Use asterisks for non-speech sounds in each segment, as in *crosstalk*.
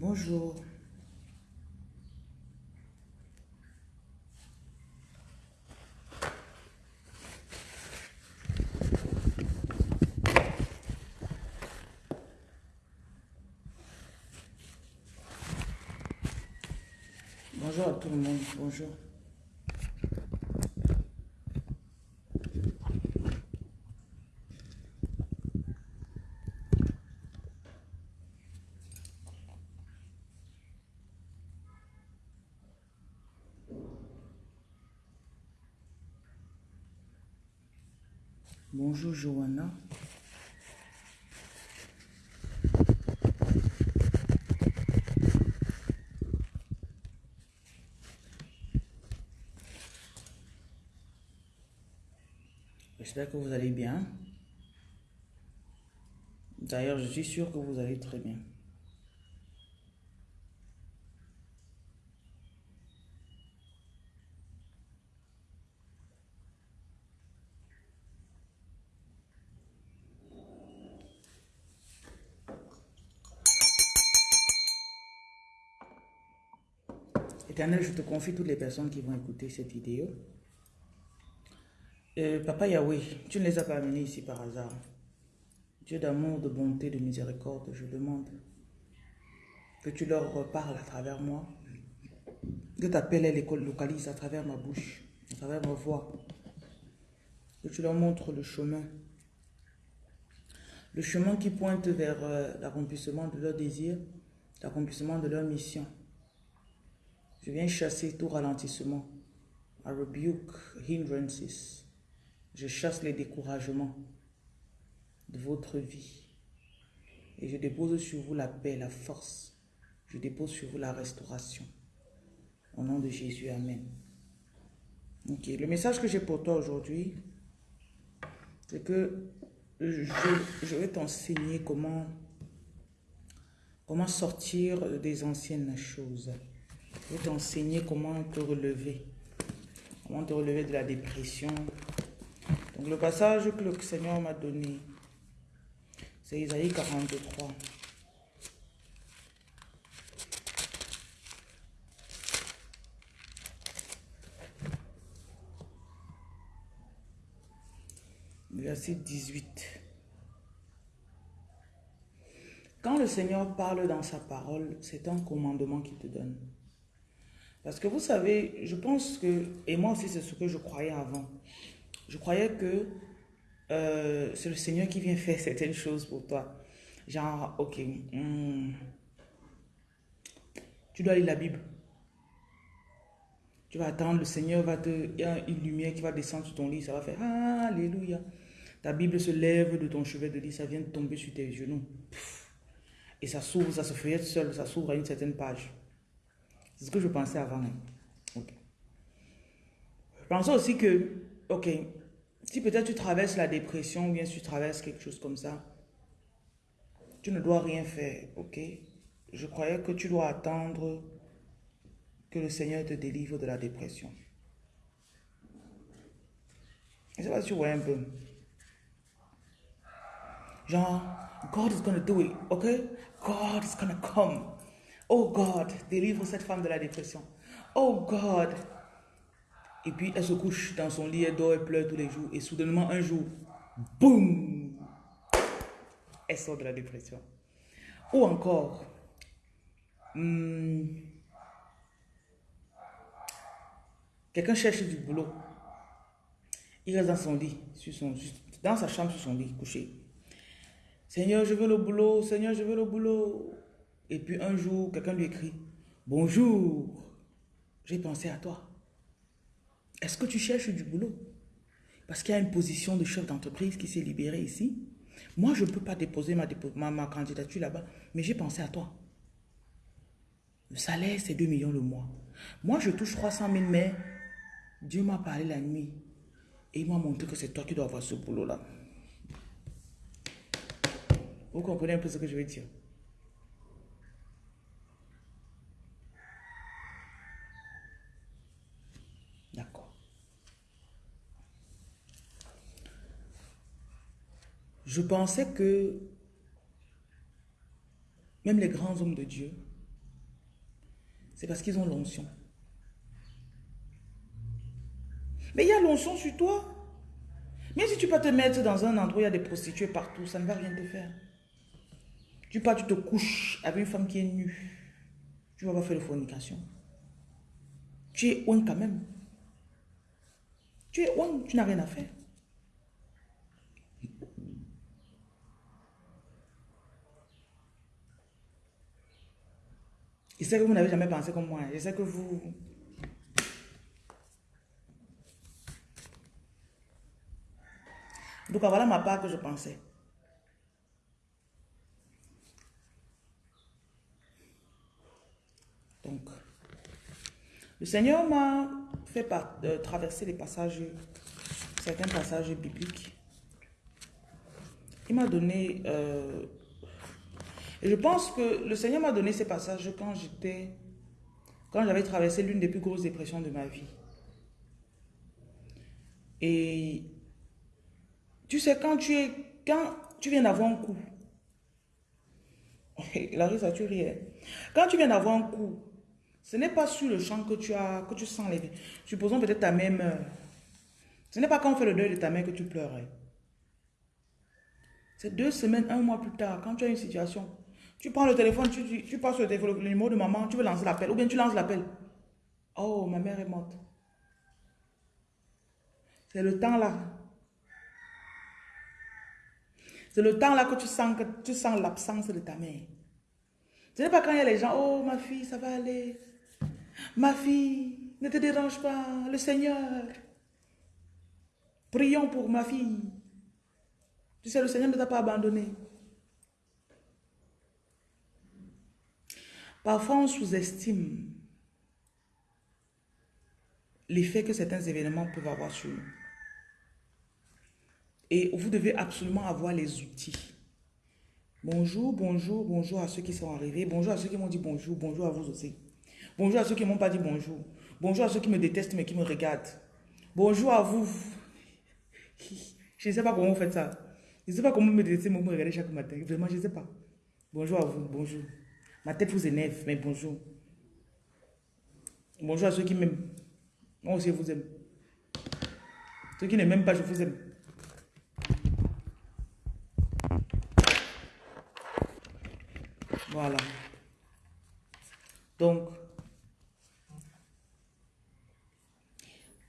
Bonjour. Bonjour à tout le monde. Bonjour. Bonjour Johanna. J'espère que vous allez bien. D'ailleurs, je suis sûr que vous allez très bien. Je te confie toutes les personnes qui vont écouter cette vidéo. Euh, Papa Yahweh, tu ne les as pas amenés ici par hasard. Dieu d'amour, de bonté, de miséricorde, je demande que tu leur reparles à travers moi, que ta paix les localise à travers ma bouche, à travers ma voix, que tu leur montres le chemin, le chemin qui pointe vers euh, l'accomplissement de leurs désirs, l'accomplissement de leur mission. Je viens chasser tout ralentissement. I rebuke hindrances. Je chasse les découragements de votre vie. Et je dépose sur vous la paix, la force. Je dépose sur vous la restauration. Au nom de Jésus, Amen. Ok, le message que j'ai pour toi aujourd'hui, c'est que je, je vais t'enseigner comment, comment sortir des anciennes choses. Je t'enseigner comment te relever. Comment te relever de la dépression. Donc le passage que le Seigneur m'a donné, c'est Isaïe 43. Verset 18. Quand le Seigneur parle dans sa parole, c'est un commandement qu'il te donne. Parce que vous savez, je pense que, et moi aussi c'est ce que je croyais avant, je croyais que euh, c'est le Seigneur qui vient *laughs* faire certaines choses pour toi. Genre, ok, hmm, tu dois lire la Bible. Tu vas attendre, le Seigneur va te... Il y a une lumière qui va descendre sur ton lit, ça va faire Alléluia. Ta Bible se lève de ton chevet de lit, ça vient de tomber sur tes genoux. Et ça s'ouvre, ça se feuillette seul, ça s'ouvre à une certaine page. C'est ce que je pensais avant. Hein. Je pensais aussi que, ok, si peut-être tu traverses la dépression ou bien si tu traverses quelque chose comme ça, tu ne dois rien faire, ok? Je croyais que tu dois attendre que le Seigneur te délivre de la dépression. Et ça va, tu vois un peu. Genre, God is gonna do it, ok? God is gonna come. Oh God, délivre cette femme de la dépression. Oh God. Et puis elle se couche dans son lit, elle dort, elle pleure tous les jours. Et soudainement, un jour, boum, elle sort de la dépression. Ou encore, hmm, quelqu'un cherche du boulot. Il reste dans son lit, dans sa chambre, sur son lit, couché. Seigneur, je veux le boulot. Seigneur, je veux le boulot. Et puis un jour, quelqu'un lui écrit, bonjour, j'ai pensé à toi. Est-ce que tu cherches du boulot? Parce qu'il y a une position de chef d'entreprise qui s'est libérée ici. Moi, je ne peux pas déposer ma, candidature là-bas, mais j'ai pensé à toi. Le salaire, c'est 2 millions le mois. Moi, je touche 300 000, mais Dieu m'a parlé la nuit et il m'a montré que c'est toi qui dois avoir ce boulot-là. Vous comprenez un peu ce que je veux dire? Je pensais que même les grands hommes de Dieu, C'est parce qu'ils ont l'onction. Mais il y a l'onction sur toi. Mais si tu peux te mettre dans un endroit où il y a des prostituées partout, ça ne va rien te faire. Tu pars, tu te couches avec une femme qui est nue. Tu vas pas faire de fornication. Tu es ouin quand même. Tu es ouin, tu n'as rien à faire. Je sais que vous n'avez jamais pensé comme moi. Je sais que vous... Donc voilà ma part que je pensais. Donc, le Seigneur m'a fait de traverser les passages, certains passages bibliques. Il m'a donné euh, et je pense que le Seigneur m'a donné ces passages quand j'étais, quand j'avais traversé l'une des plus grosses dépressions de ma vie. Et tu sais, quand tu es, quand tu viens d'avoir un coup, *laughs* ça tu rien. Quand tu viens d'avoir un coup, ce n'est pas sur le champ que tu as, que tu sens les... Supposons peut-être ta même... Ce n'est pas quand on fait le deuil de ta mère que tu pleurais. C'est deux semaines, un mois plus tard, quand tu as une situation tu prends le téléphone, tu, tu, passes le, téléphone, le numéro de maman, tu veux lancer l'appel, ou bien tu lances l'appel. Oh, ma mère est morte. C'est le temps là. C'est le temps là que tu sens, que tu sens l'absence de ta mère. Ce n'est pas quand il y a les gens, oh ma fille, ça va aller. Ma fille, ne te dérange pas, le Seigneur. Prions pour ma fille. Tu sais, le Seigneur ne t'a pas abandonné. Parfois, on sous-estime l'effet que certains événements peuvent avoir sur nous. Et vous devez absolument avoir les outils. Bonjour, bonjour, bonjour à ceux qui sont arrivés. Bonjour à ceux qui m'ont dit bonjour, bonjour à vous aussi. Bonjour à ceux qui ne m'ont pas dit bonjour. Bonjour à ceux qui me détestent mais qui me regardent. Bonjour à vous. *laughs* Je ne sais pas comment vous faites ça. Je ne sais pas comment vous me détestez, mais vous me regardez chaque matin. Vraiment, je ne sais pas. Bonjour à vous, bonjour. Ma tête vous énerve, mais bonjour. Bonjour à ceux qui m'aiment. Moi aussi, je vous aime. Ceux qui ne m'aiment pas, je vous aime. Voilà. Donc,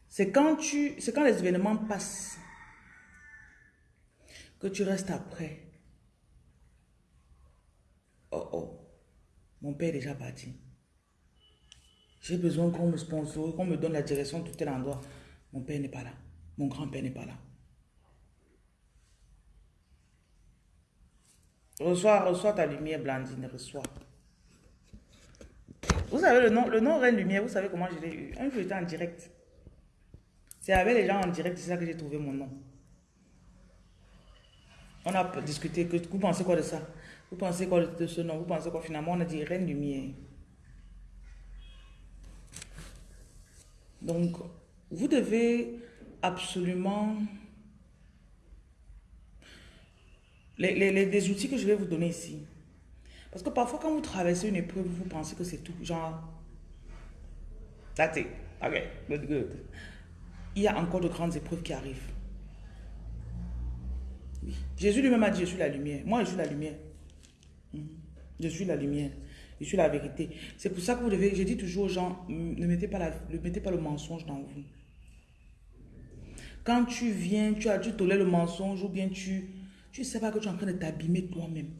c'est quand tu, c'est quand les événements passent que tu restes après. Oh oh. Mon père est déjà parti. J'ai besoin qu'on me sponsorise, qu'on me donne la direction de tel endroit. Mon père n'est pas là. Mon grand-père n'est pas là. Reçois, reçois ta lumière, Blandine, reçois. Vous savez, le nom, le nom Reine Lumière, vous savez comment je l'ai eu. Un jour, j'étais en direct. C'est avec les gens en direct, c'est ça que j'ai trouvé mon nom. On a discuté, vous pensez quoi de ça? Vous pensez quoi de ce nom Vous pensez quoi finalement On a dit Reine Lumière. Donc, vous devez absolument... Les, les, outils que je vais vous donner ici. Parce que parfois, quand vous traversez une épreuve, vous pensez que c'est tout. Genre, that's it. Ok, good, good. Il y a encore de grandes épreuves qui arrivent. Jésus lui-même a dit, je suis la lumière. Moi, je suis la lumière. Je suis la lumière. Je suis la vérité. C'est pour ça que vous devez, je dis toujours aux gens, ne mettez pas, la, ne mettez pas le mensonge dans vous. Quand tu viens, tu as, tu tolères le mensonge ou bien tu tu sais pas que tu es en train de t'abîmer toi-même.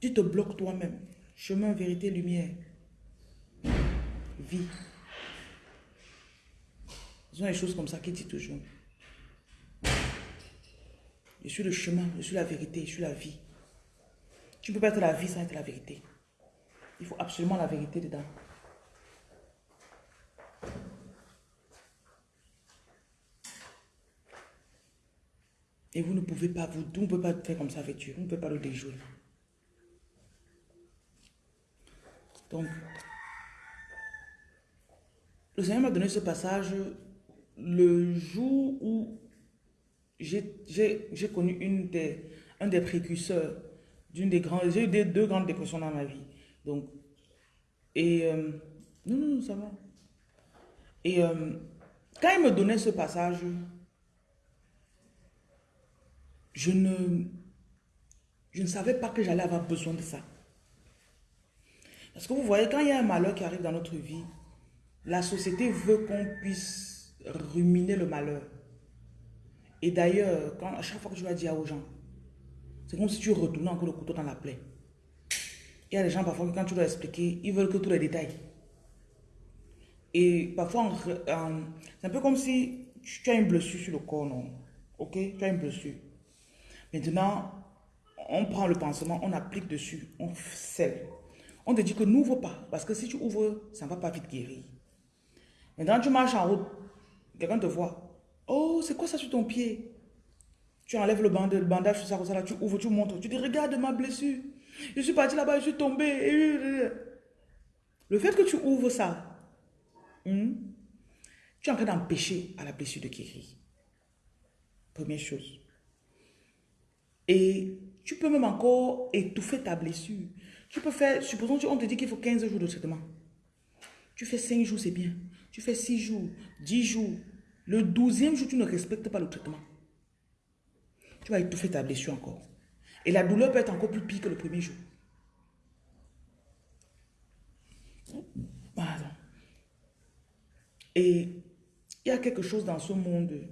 Tu te bloques toi-même. Chemin, vérité, lumière. Vie. Ce sont des choses comme ça qu'il dit toujours. Je suis le chemin, je suis la vérité, je suis la vie. Tu ne peux pas être la vie sans être la vérité. Il faut absolument la vérité dedans. Et vous ne pouvez pas, vous, ne pouvez pas faire comme ça avec Dieu. Vous ne pouvez pas le déjouer. Donc, le Seigneur m'a donné ce passage le jour où j'ai connu une des, un des précurseurs d'une des grandes, j'ai eu deux grandes dépressions dans ma vie. Donc, Et... euh, non, non, ça va. Et euh, quand il me donnait ce passage, je ne, je ne savais pas que j'allais avoir besoin de ça. Parce que vous voyez, quand il y a un malheur qui arrive dans notre vie, la société veut qu'on puisse ruminer le malheur. Et d'ailleurs, à chaque fois que tu vas dire aux gens, c'est comme si tu retournais encore le couteau dans la plaie. Il y a des gens parfois que quand tu dois expliquer, ils veulent que tous les détails. Et parfois, c'est un peu comme si tu as une blessure sur le corps, non? Ok? Tu as une blessure. Maintenant, on prend le pansement, on applique dessus, on scelle. On te dit que n'ouvre pas, parce que si tu ouvres, ça ne va pas vite guérir. Maintenant, tu marches en route, quelqu'un te voit. Oh, c'est quoi ça sur ton pied? Tu enlèves le, bande- le bandage sur ça, comme ça, tu ouvres, tu montres. Tu dis, regarde ma blessure. Je suis parti là-bas, je suis tombé. Le fait que tu ouvres ça, Hmm? Tu es en train d'empêcher à la blessure de guérir. Première chose. Et tu peux même encore étouffer ta blessure. Tu peux faire, supposons qu'on te dit qu'il faut 15 jours de traitement. Tu fais 5 jours, c'est bien. Tu fais 6 jours, 10 jours. Le 12e jour, tu ne respectes pas le traitement. Tu vas étouffer ta blessure encore. Et la douleur peut être encore plus pire que le premier jour. Pardon. Et il y a quelque chose dans ce monde,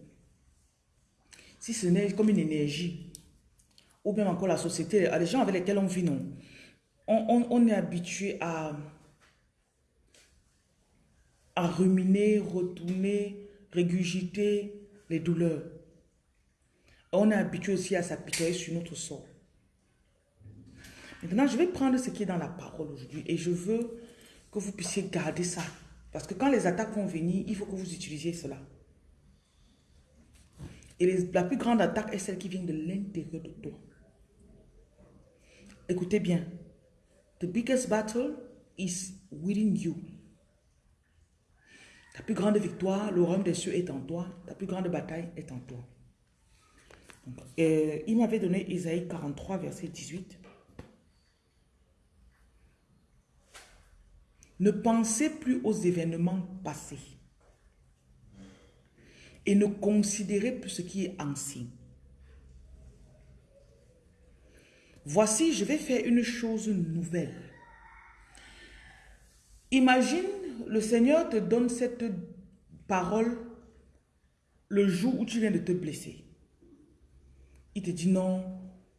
si ce n'est comme une énergie, ou même encore la société, les gens avec lesquels on vit, non, on, on- est habitué à, à ruminer, retourner, régurgiter les douleurs. On est habitué aussi à s'apitoyer sur notre sort. Maintenant, je vais prendre ce qui est dans la parole aujourd'hui et je veux que vous puissiez garder ça. Parce que quand les attaques vont venir, il faut que vous utilisiez cela. Et la plus grande attaque est celle qui vient de l'intérieur de toi. Écoutez bien. The biggest battle is within you. Ta plus grande victoire, le royaume des cieux est en toi. Ta plus grande bataille est en toi. Euh, il m'avait donné Isaïe 43, verset 18. Ne pensez plus aux événements passés et ne considérez plus ce qui est ancien. Voici, je vais faire une chose nouvelle. Imagine, le Seigneur te donne cette parole le jour où tu viens de te blesser. Il te dit non,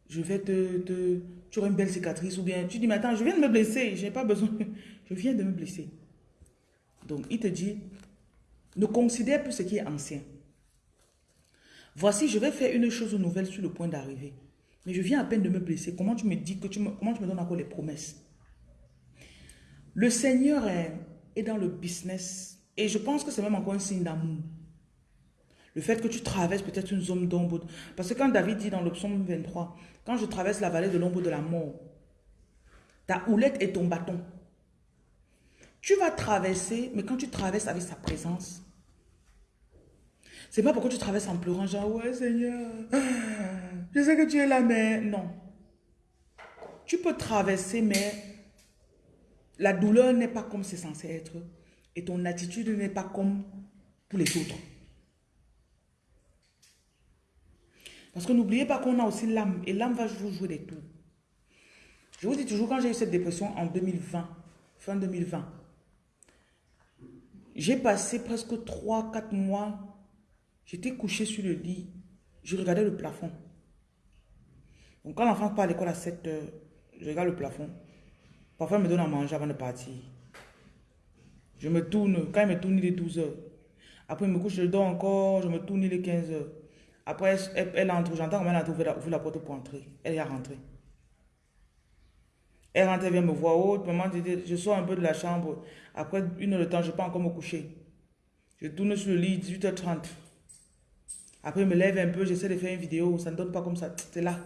je vais te, te- Tu auras une belle cicatrice ou bien tu dis, mais attends, je viens de me blesser, je n'ai pas besoin, *laughs* je viens de me blesser. Donc, il te dit, ne considère plus ce qui est ancien. Voici, je vais faire une chose nouvelle sur le point d'arriver. Mais je viens à peine de me blesser. Comment tu me dis que tu me, comment tu me donnes encore les promesses? Le Seigneur est, est dans le business et je pense que c'est même encore un signe d'amour. Le fait que tu traverses peut-être une zone d'ombre. Parce que quand David dit dans le psaume 23, quand je traverse la vallée de l'ombre de la mort, ta houlette et ton bâton. Tu vas traverser, mais quand tu traverses avec sa présence, c'est pas pourquoi tu traverses en pleurant, genre, ouais Seigneur, je sais que tu es là, mais non. Tu peux traverser, mais la douleur n'est pas comme c'est censé être. Et ton attitude n'est pas comme pour les autres. Parce que n'oubliez pas qu'on a aussi l'âme. Et l'âme va vous jouer des tours. Je vous dis toujours, quand j'ai eu cette dépression en 2020, fin 2020, j'ai passé presque 3-4 mois. J'étais couché sur le lit. Je regardais le plafond. Donc quand l'enfant part à l'école à 7 heures, je regarde le plafond. Parfois, il me donne à manger avant de partir. Je me tourne. Quand il me tourne, il est 12 heures. Après, il me couche, je dors encore. Je me tourne, il est 15 heures. Après, elle, entre. J'entends comment elle a ouvert la, la porte pour entrer. Elle est rentrée. Elle rentre, elle vient me voir. Oh, maman, je, je sors un peu de la chambre. Après une heure de temps, je peux encore me coucher. Je tourne sur le lit, 18h30. Après, je me lève un peu, j'essaie de faire une vidéo. Ça ne donne pas comme ça. C'est là.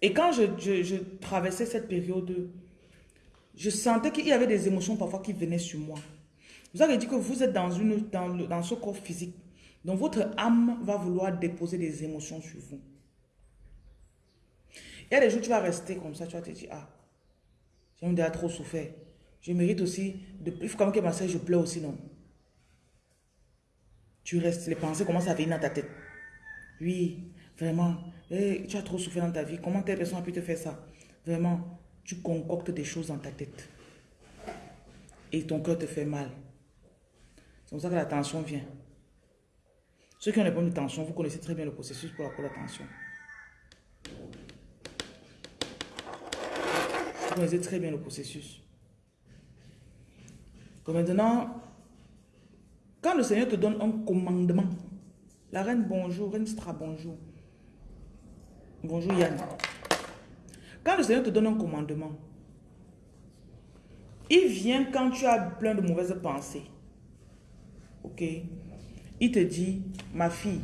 Et quand je, je traversais cette période, je sentais qu'il y avait des émotions parfois qui venaient sur moi. Vous avez dit que vous êtes dans, ce corps physique. Donc votre âme va vouloir déposer des émotions sur vous. Il y a des jours, tu vas rester comme ça, tu vas te dire, ah, j'ai déjà trop souffert. Je mérite aussi, de, il faut quand même que je pleure aussi, non? Tu restes, les pensées commencent à venir dans ta tête. Oui, vraiment, eh, tu as trop souffert dans ta vie. Comment telle personne a pu te faire ça? Vraiment, tu concoctes des choses dans ta tête. Et ton cœur te fait mal. C'est comme ça que la tension vient. Ceux qui ont les problèmes de tension, vous connaissez très bien le processus pour la, pour la tension. Vous connaissez très bien le processus. Maintenant, quand le Seigneur te donne un commandement, la reine bonjour, reine Stra bonjour. Bonjour Yann. Quand le Seigneur te donne un commandement, il vient quand tu as plein de mauvaises pensées. Ok Il te dit, ma fille,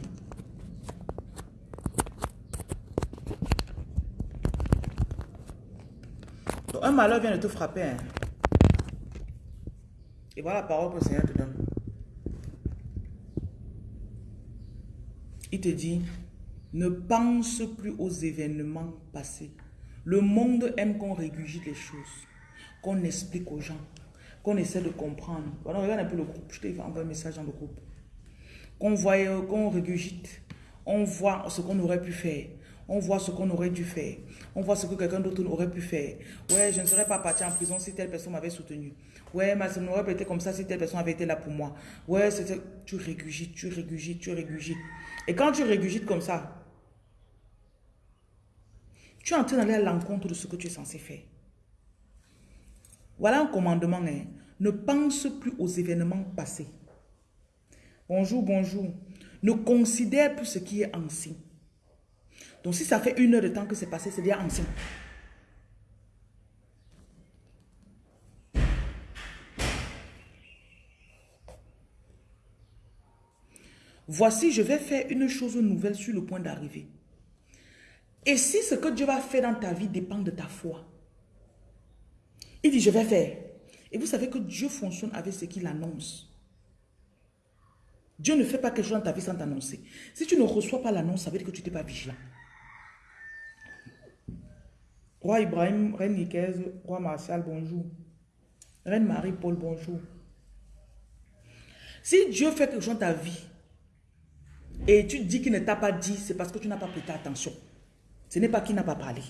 un malheur vient de te frapper. Hein. Et voilà la parole que le Seigneur te donne. Il te dit, ne pense plus aux événements passés. Le monde aime qu'on régurgite les choses, qu'on explique aux gens, qu'on essaie de comprendre. Voilà, regarde un peu le groupe. Je t'ai envoyé un message dans le groupe. Qu'on voit, qu'on régurgite. On voit ce qu'on aurait pu faire. On voit ce qu'on aurait dû faire. On voit ce que quelqu'un d'autre aurait pu faire. Ouais, je ne serais pas parti en prison si telle personne m'avait soutenu. Ouais, mais ça n'aurait pas été comme ça si telle personne avait été là pour moi. Ouais, tu régurgites, tu régurgites, tu régurgites. Et quand tu régurgites comme ça, tu es en train d'aller à l'encontre de ce que tu es censé faire. Voilà un commandement. Hein. Ne pense plus aux événements passés. Bonjour, bonjour. Ne considère plus ce qui est ancien. Donc si ça fait une heure de temps que c'est passé, c'est bien ancien. Voici, je vais faire une chose nouvelle sur le point d'arriver. Et si ce que Dieu va faire dans ta vie dépend de ta foi, il dit, je vais faire. Et vous savez que Dieu fonctionne avec ce qu'il annonce. Dieu ne fait pas quelque chose dans ta vie sans t'annoncer. Si tu ne reçois pas l'annonce, ça veut dire que tu n'es pas vigilant. Roi Ibrahim, Reine Nicaise, Roi Martial, bonjour. Reine Marie-Paul, bonjour. Si Dieu fait quelque chose dans ta vie, et tu dis qu'il ne t'a pas dit, c'est parce que tu n'as pas prêté attention. Ce n'est pas qu'il n'a pas parlé.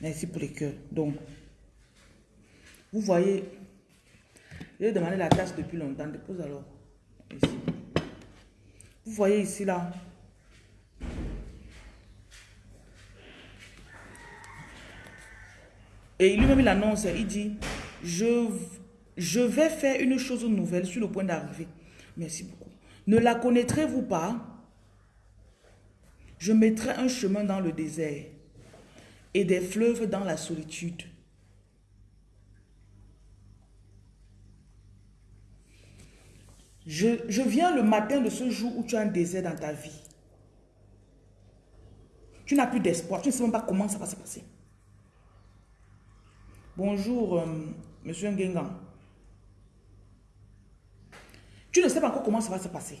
Merci pour les cœurs. Donc, vous voyez, j'ai demandé la tâche depuis longtemps. Dépose alors. Vous voyez ici, là. Et lui-même, il annonce, il dit, je je vais faire une chose nouvelle sur le point d'arriver. Merci beaucoup. Ne la connaîtrez-vous pas? Je mettrai un chemin dans le désert et des fleuves dans la solitude. Je, je, viens le matin de ce jour où tu as un désert dans ta vie. Tu n'as plus d'espoir. Tu ne sais même pas comment ça va se passer. Bonjour, euh, Monsieur Ngengan. Tu ne sais pas encore comment ça va se passer.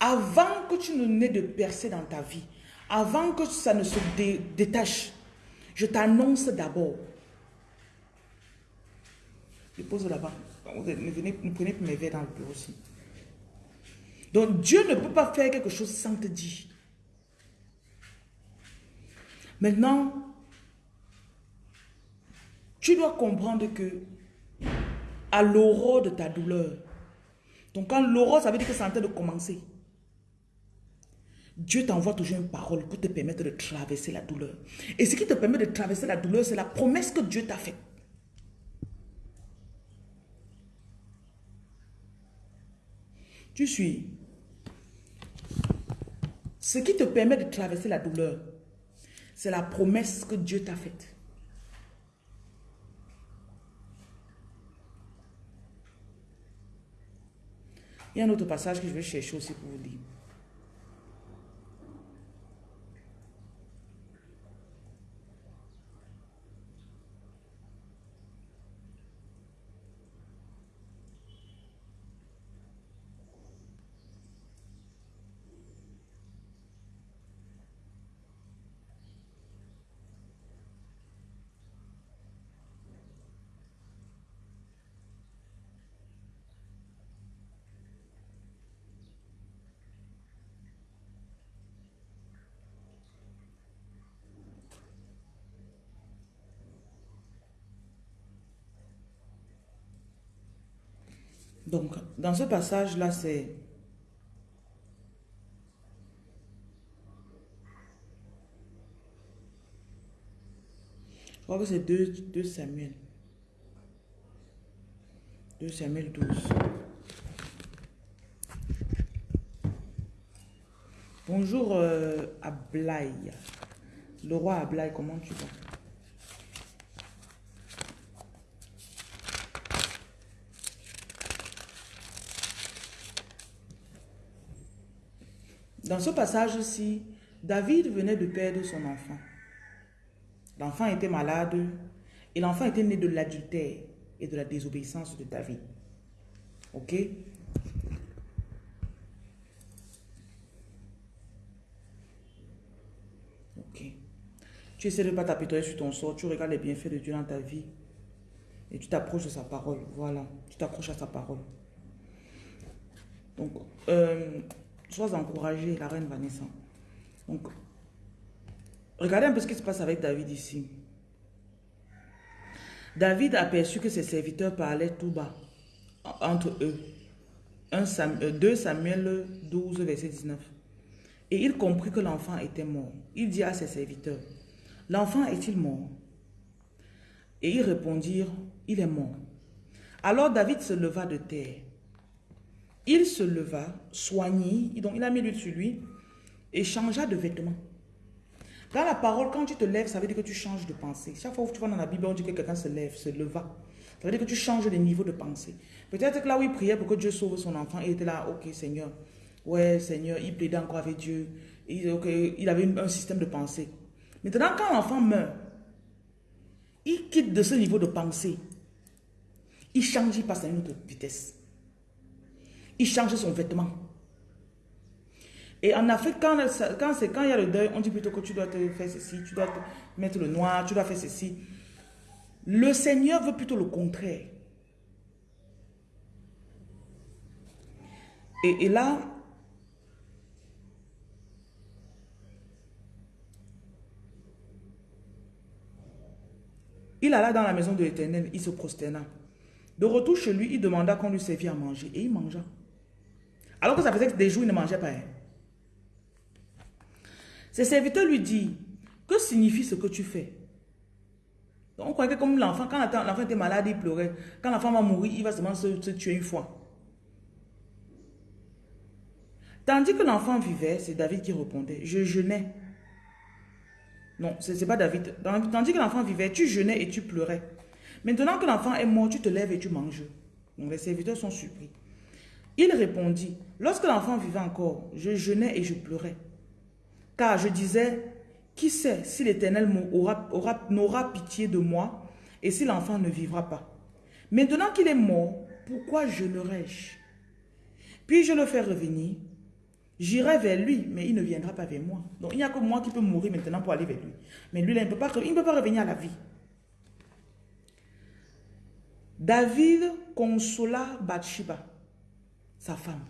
Avant que tu ne n'aies de percée dans ta vie, avant que ça ne se détache, je t'annonce d'abord. Je pose là-bas. Vous venez, prenez mes verres dans le bureau aussi. Donc Dieu ne peut pas faire quelque chose sans te dire. Maintenant, tu dois comprendre que à l'aurore de ta douleur. Donc quand l'aurore, ça veut dire que c'est en train de commencer. Dieu t'envoie toujours une parole pour te permettre de traverser la douleur. Et ce qui te permet de traverser la douleur, c'est la promesse que Dieu t'a faite. Tu suis. Ce qui te permet de traverser la douleur, c'est la promesse que Dieu t'a faite. Il y a un autre passage que je vais chercher aussi pour vous dire. Donc, dans ce passage-là, c'est... Je crois que c'est 2, 2 Samuel. 2 Samuel 12. Bonjour euh, Ablaï. Le roi Ablaï, comment tu vas? Dans ce passage-ci, David venait de perdre son enfant. L'enfant était malade et l'enfant était né de l'adultère et de la désobéissance de David. Ok? Ok. Tu essaies de ne pas t'apitoyer sur ton sort, tu regardes les bienfaits de Dieu dans ta vie et tu t'approches de sa parole. Voilà, tu t'accroches à sa parole. Donc, euh, Sois encouragée, la reine Vanessa. Donc, regardez un peu ce qui se passe avec David ici. David a aperçu que ses serviteurs parlaient tout bas entre eux. 2 Samuel 12, verset 19. Et il comprit que l'enfant était mort. Il dit à ses serviteurs, l'enfant est-il mort? Et ils répondirent, il est mort. Alors David se leva de terre il se leva, soignit, donc il a mis l'huile sur lui et changea de vêtements. Dans la parole, quand tu te lèves, ça veut dire que tu changes de pensée. Chaque fois que tu vas dans la Bible, on dit que quelqu'un se lève, se leva. Ça veut dire que tu changes de niveau de pensée. Peut-être que là où il priait pour que Dieu sauve son enfant, il était là, ok Seigneur, ouais Seigneur, il plaidait encore avec Dieu. Il, il avait un système de pensée. Maintenant, quand l'enfant meurt, il quitte de ce niveau de pensée. Il change, il passe à une autre vitesse il change son vêtement. Et en Afrique, quand, quand, quand il y a le deuil, on dit plutôt que tu dois te faire ceci, tu dois te mettre le noir, tu dois faire ceci. Le Seigneur veut plutôt le contraire. Et, et là, il alla dans la maison de l'Éternel, il se prosterna. De retour chez lui, il demanda qu'on lui servît à manger et il mangea. Alors que ça faisait des jours, il ne mangeait pas. Hein. Ses serviteurs lui disent, que signifie ce que tu fais? On croyait que comme l'enfant, quand l'enfant était malade, il pleurait. Quand l'enfant va mourir, il va seulement se, se tuer une fois. Tandis que l'enfant vivait, c'est David qui répondait, je jeûnais. Non, ce n'est pas David. Tandis que l'enfant vivait, tu jeûnais et tu pleurais. Maintenant que l'enfant est mort, tu te lèves et tu manges. Donc les serviteurs sont surpris. Il répondit, lorsque l'enfant vivait encore, je jeûnais et je pleurais. Car je disais, qui sait si l'Éternel n'aura pitié de moi et si l'enfant ne vivra pas. Maintenant qu'il est mort, pourquoi jeûnerais-je Puis je le fais revenir. J'irai vers lui, mais il ne viendra pas vers moi. Donc il n'y a que moi qui peux mourir maintenant pour aller vers lui. Mais lui, il ne peut il ne peut pas revenir à la vie. David consola Bathsheba sa femme.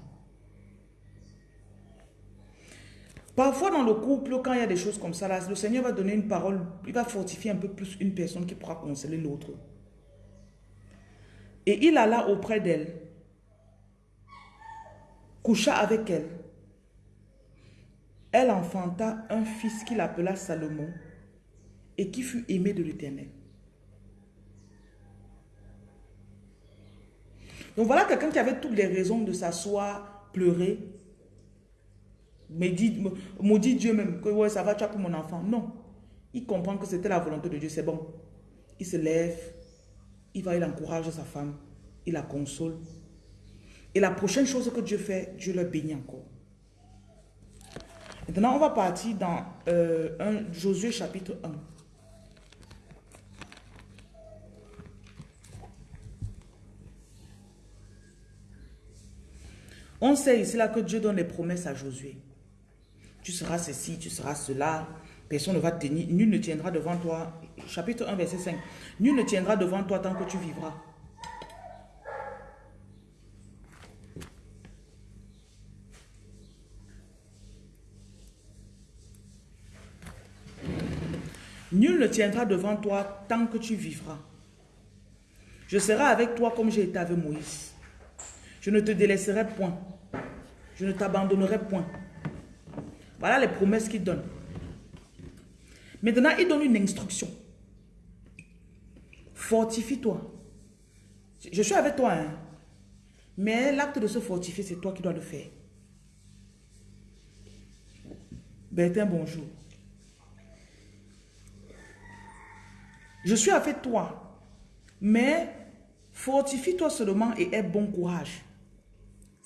Parfois dans le couple, quand il y a des choses comme ça, le Seigneur va donner une parole, il va fortifier un peu plus une personne qui pourra consoler l'autre. Et il alla auprès d'elle, coucha avec elle. Elle enfanta un fils qu'il appela Salomon et qui fut aimé de l'Éternel. Donc voilà quelqu'un qui avait toutes les raisons de s'asseoir, pleurer, dit, maudit Dieu même, que ça va, tu as pour mon enfant. Non. Il comprend que c'était la volonté de Dieu, c'est bon. Il se lève, il va, il encourage sa femme, il la console. Et la prochaine chose que Dieu fait, Dieu le bénit encore. Maintenant, on va partir dans euh, un, Josué chapitre 1. On sait ici là que Dieu donne les promesses à Josué. Tu seras ceci, tu seras cela. Personne ne va te tenir. Nul ne tiendra devant toi. Chapitre 1, verset 5. Nul ne tiendra devant toi tant que tu vivras. Nul ne tiendra devant toi tant que tu vivras. Je serai avec toi comme j'ai été avec Moïse. Je ne te délaisserai point. Je ne t'abandonnerai point. Voilà les promesses qu'il donne. Maintenant, il donne une instruction. Fortifie-toi. Je suis avec toi, hein. Mais l'acte de se fortifier, c'est toi qui dois le faire. Bertin, bonjour. Je suis avec toi. Mais fortifie-toi seulement et aie bon courage.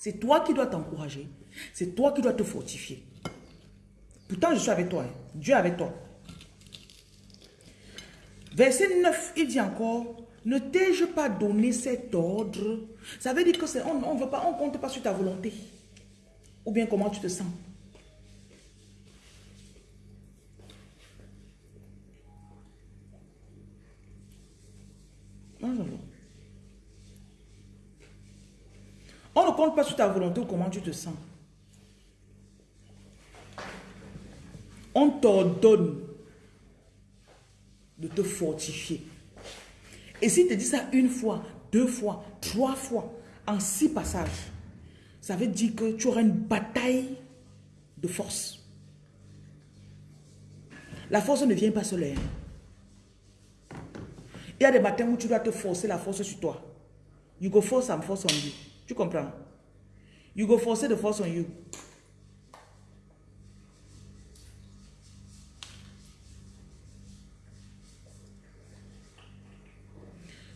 C'est toi qui dois t'encourager. C'est toi qui dois te fortifier. Pourtant, je suis avec toi. Hein. Dieu est avec toi. Verset 9, il dit encore, ne t'ai-je pas donné cet ordre? Ça veut dire que on ne compte pas sur ta volonté. Ou bien comment tu te sens? On ne compte pas sur ta volonté ou comment tu te sens. On t'ordonne de te fortifier. Et s'il te dit ça une fois, deux fois, trois fois, en six passages, ça veut dire que tu auras une bataille de force. La force ne vient pas seule. Hein. Il y a des matins où tu dois te forcer la force sur toi. You go force some force on you. Tu comprends? You go forcer the force on you.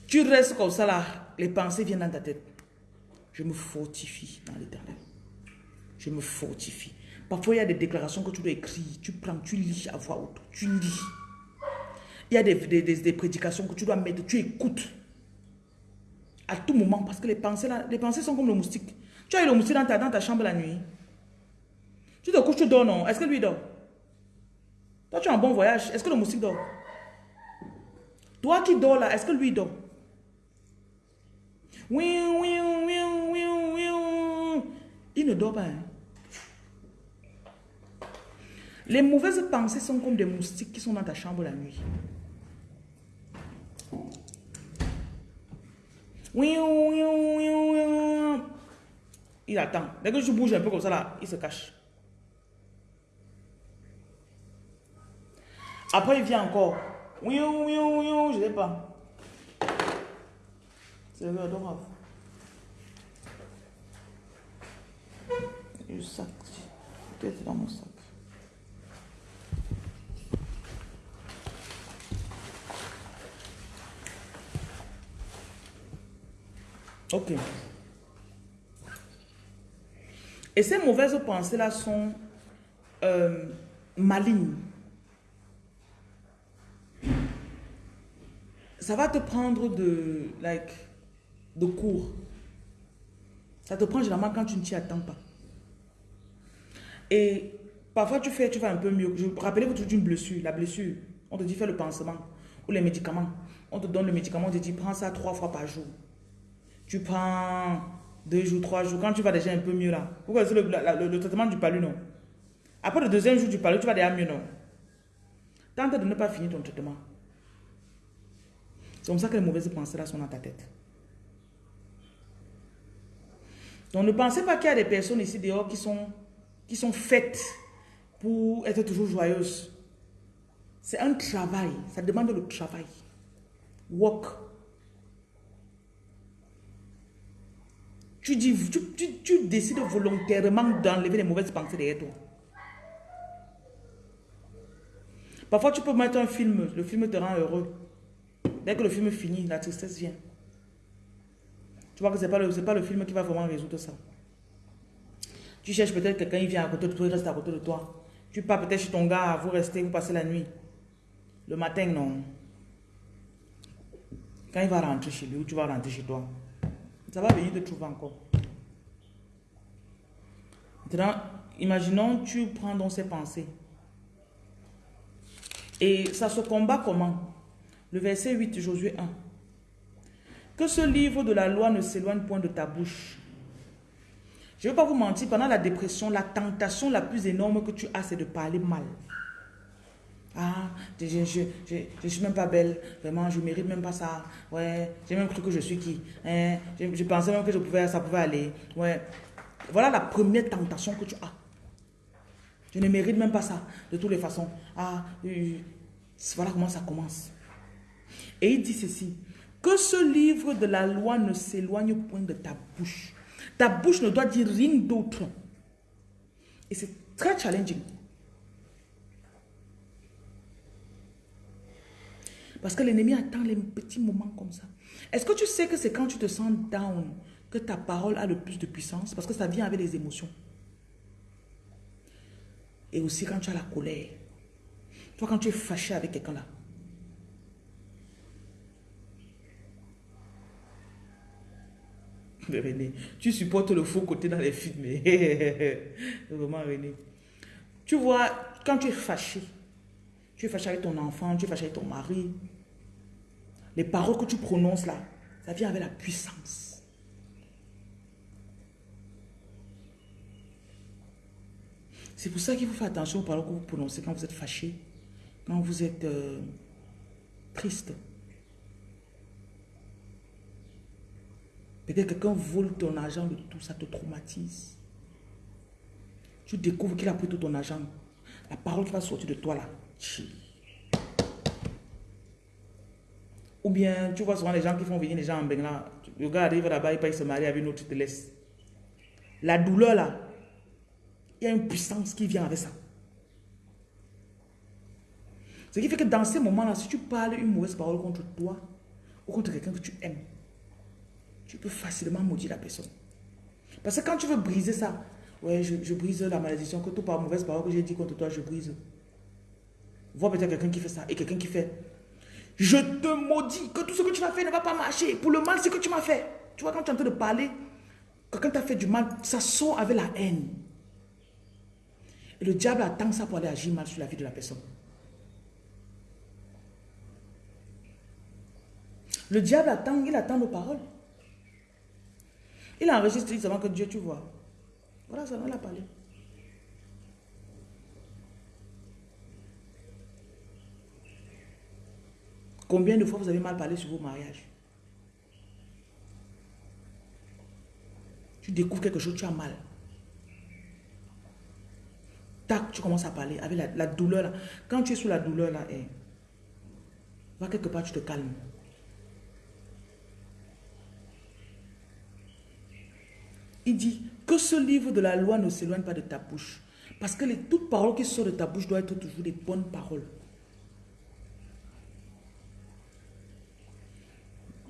Tu restes comme ça là, les pensées viennent dans ta tête. Je me fortifie dans l'éternel. Je me fortifie. Parfois, il y a des déclarations que tu dois écrire. Tu prends, tu lis à voix haute. Tu lis. Il y a des, des, prédications que tu dois mettre. Tu écoutes. À tout moment. Parce que les pensées, là, les pensées sont comme le moustique. Tu as eu le moustique dans ta, dans ta chambre la nuit. Tu te couches, tu dors, non? Est-ce que lui dort? Toi, tu as un bon voyage. Est-ce que le moustique dort? Toi qui dors là, est-ce que lui dort? Il ne dort pas. Hein. Les mauvaises pensées sont comme des moustiques qui sont dans ta chambre la nuit. Il attend. Dès que je bouge un peu comme ça, là, il se cache. Après, il vient encore. Je ne sais pas. C'est. Le sac. Peut-être dans mon sac. Ok. Et ces mauvaises pensées-là sont euh, malignes. Ça va te prendre de, like, de cours. Ça te prend généralement quand tu ne t'y attends pas. Et parfois tu fais, tu vas un peu mieux. Je rappelez que tu une blessure, la blessure. On te dit fais le pansement ou les médicaments. On te donne le médicament, on te dit prends ça trois fois par jour. Tu prends deux jours, trois jours. Quand tu vas déjà un peu mieux là. Pourquoi c'est le, traitement du palu, non? Après le deuxième jour du palu, tu vas déjà mieux, non? Tente de ne pas finir ton traitement. C'est comme ça que les mauvaises pensées là sont dans ta tête. Donc ne pensez pas qu'il y a des personnes ici dehors qui sont, qui sont faites pour être toujours joyeuses. C'est un travail, ça demande le travail. Work. Tu, dis, tu, décides volontairement d'enlever les mauvaises pensées derrière toi. Parfois, tu peux mettre un film, le film te rend heureux. Dès que le film finit, la tristesse vient. Tu vois que ce n'est pas, le, film qui va vraiment résoudre ça. Tu cherches peut-être quelqu'un, il vient à côté de toi, il reste à côté de toi. Tu pars peut-être chez ton gars, vous restez, vous passez la nuit. Le matin, non. Quand il va rentrer chez lui, tu vas rentrer chez toi, ça va venir te trouver encore. Maintenant, imaginons, tu prends dans ses pensées. Et ça se combat comment? Le verset 8, Josué 1. Que ce livre de la loi ne s'éloigne point de ta bouche. Je ne vais pas vous mentir, pendant la dépression, la tentation la plus énorme que tu as, c'est de parler mal. Ah, je ne je, je, suis même pas belle. Vraiment, je mérite même pas ça. Ouais, j'ai même cru que je suis qui. Hein? Je, pensais même que je pouvais, ça pouvait aller. Ouais. Voilà la première tentation que tu as. Je ne mérite même pas ça, de toutes les façons. Ah, voilà comment ça commence. Et il dit ceci, que ce livre de la loi ne s'éloigne point de ta bouche. Ta bouche ne doit dire rien d'autre. Et c'est très challenging. Parce que l'ennemi attend les petits moments comme ça. Est-ce que tu sais que c'est quand tu te sens down que ta parole a le plus de puissance? Parce que ça vient avec les émotions. Et aussi quand tu as la colère. Toi, quand tu es fâché avec quelqu'un là. René, tu supportes le faux côté dans les films. *laughs* Vraiment, René. Tu vois, quand tu es fâché, tu es fâché avec ton enfant, tu es fâché avec ton mari, les paroles que tu prononces là, ça vient avec la puissance. C'est pour ça qu'il faut faire attention aux paroles que vous prononcez quand vous êtes fâché, quand vous êtes euh, triste. Peut-être que quelqu'un vole ton argent, tout ça te traumatise. Tu découvres qu'il a pris tout ton argent. La parole qui va sortir de toi là. Ou bien, tu vois souvent les gens qui font venir les gens en Bengla. Le gars arrive là-bas, il se marie avec une autre, tu te laisse. La douleur là, il y a une puissance qui vient avec ça. Ce qui fait que dans ces moments-là, si tu parles une mauvaise parole contre toi ou contre quelqu'un que tu aimes, tu peux facilement maudire la personne. Parce que quand tu veux briser ça, ouais, je, brise la malédiction, que tout par mauvaise parole que j'ai dit contre toi, je brise. Vois peut-être quelqu'un qui fait ça et quelqu'un qui fait, je te maudis que tout ce que tu vas faire ne va pas marcher. Pour le mal, c'est que tu m'as fait. Tu vois, quand tu es en train de parler, quelqu'un t'a fait du mal, ça sort avec la haine. Et le diable attend ça pour aller agir mal sur la vie de la personne. Le diable attend, il attend nos paroles. Il enregistre seulement que Dieu, tu vois. Voilà, ça, on l'a parlé. Combien de fois vous avez mal parlé sur vos mariages? Tu découvres quelque chose, tu as mal. Tac, tu commences à parler avec la, douleur là. Quand tu es sous la douleur là, eh, va quelque part, tu te calmes. Il dit que ce livre de la loi ne s'éloigne pas de ta bouche. Parce que les, toutes paroles qui sortent de ta bouche doivent être toujours des bonnes paroles.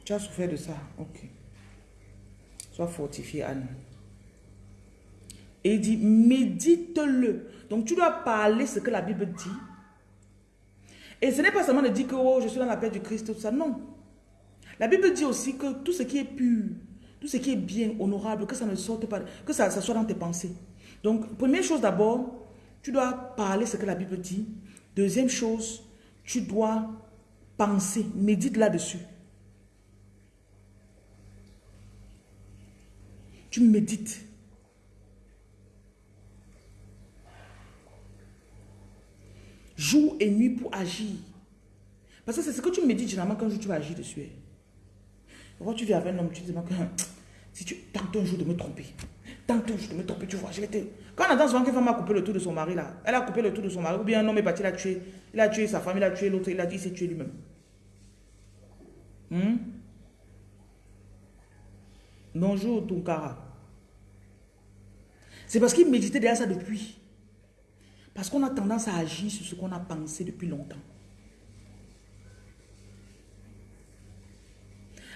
Tu as souffert de ça. Ok. Sois fortifié, Anne. Et il dit, médite-le. Donc tu dois parler ce que la Bible dit. Et ce n'est pas seulement de dire que oh, je suis dans la paix du Christ, tout ça. Non. La Bible dit aussi que tout ce qui est pur, tout ce qui est bien, honorable, que ça ne sorte pas, que ça, soit dans tes pensées. Donc, première chose d'abord, tu dois parler ce que la Bible dit. Deuxième chose, tu dois penser, médite là-dessus. Tu médites. Jour et nuit pour agir. Parce que c'est ce que tu médites généralement quand tu vas agir dessus. Quand tu viens avec un homme, tu te dis que *tsk* si tu tentes un jour de me tromper, tente un jour de me tromper, tu vois, je vais te... Quand on entend souvent qu'une femme a coupé le tour de son mari là, elle a coupé le tour de son mari, ou bien un homme est parti, il a tué, il a tué sa femme, il a tué l'autre, il a dit, il s'est tué lui-même. Hmm? Bonjour, Tunkara. C'est parce qu'il méditait derrière ça depuis. Parce qu'on a tendance à agir sur ce qu'on a pensé depuis longtemps.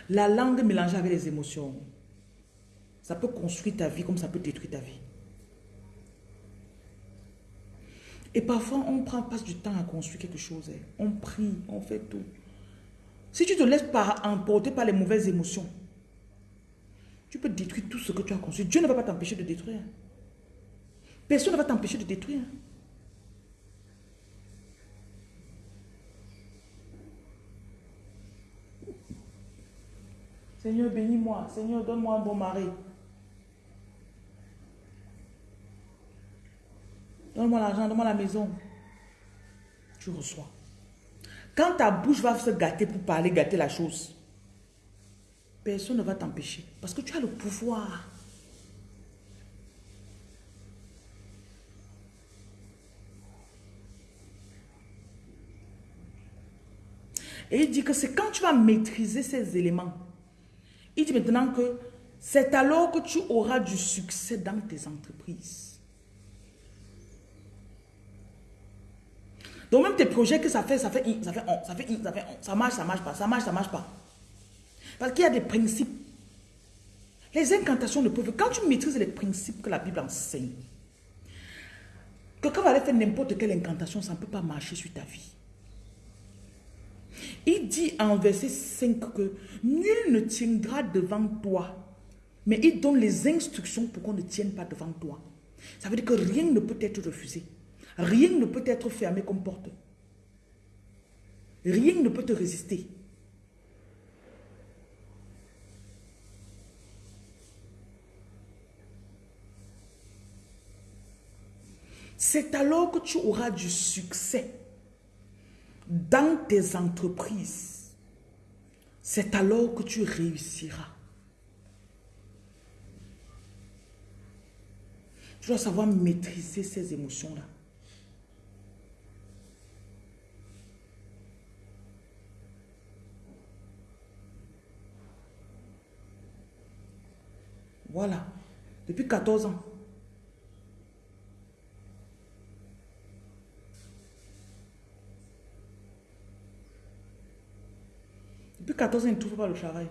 La langue mélangée avec les émotions, ça peut construire ta vie comme ça peut détruire ta vie. Et parfois, on prend, passe du temps à construire quelque chose. Hein. On prie, on fait tout. Si tu te laisses pas emporter par les mauvaises émotions, tu peux détruire tout ce que tu as construit. Dieu ne va pas t'empêcher de détruire. Personne ne va t'empêcher de détruire. Seigneur, bénis-moi. Seigneur, donne-moi un bon mari. Donne-moi l'argent, donne-moi la maison. tu reçois. Quand ta bouche va se gâter pour parler, gâter la chose, personne ne va t'empêcher. Parce que tu as le pouvoir. Et il dit que c'est quand tu vas maîtriser ces éléments. Il dit maintenant que c'est alors que tu auras du succès dans tes entreprises. Donc même tes projets que ça fait, ça fait, ça fait, ça fait, ça fait, ça marche, ça marche pas, ça marche, ça marche pas. Parce qu'il y a des principes. Les incantations ne peuvent... Quand tu maîtrises les principes que la Bible enseigne, quelqu'un va aller faire n'importe quelle incantation, ça ne peut pas marcher sur ta vie. Il dit en verset 5 que nul ne tiendra devant toi, mais il donne les instructions pour qu'on ne tienne pas devant toi. Ça veut dire que rien ne peut être refusé. Rien ne peut être fermé comme porte. Rien ne peut te résister. C'est alors que tu auras du succès dans tes entreprises. C'est alors que tu réussiras. Tu dois savoir maîtriser ces émotions-là. Voilà. Depuis 14 ans. Depuis 14 ans, il ne trouve pas le travail.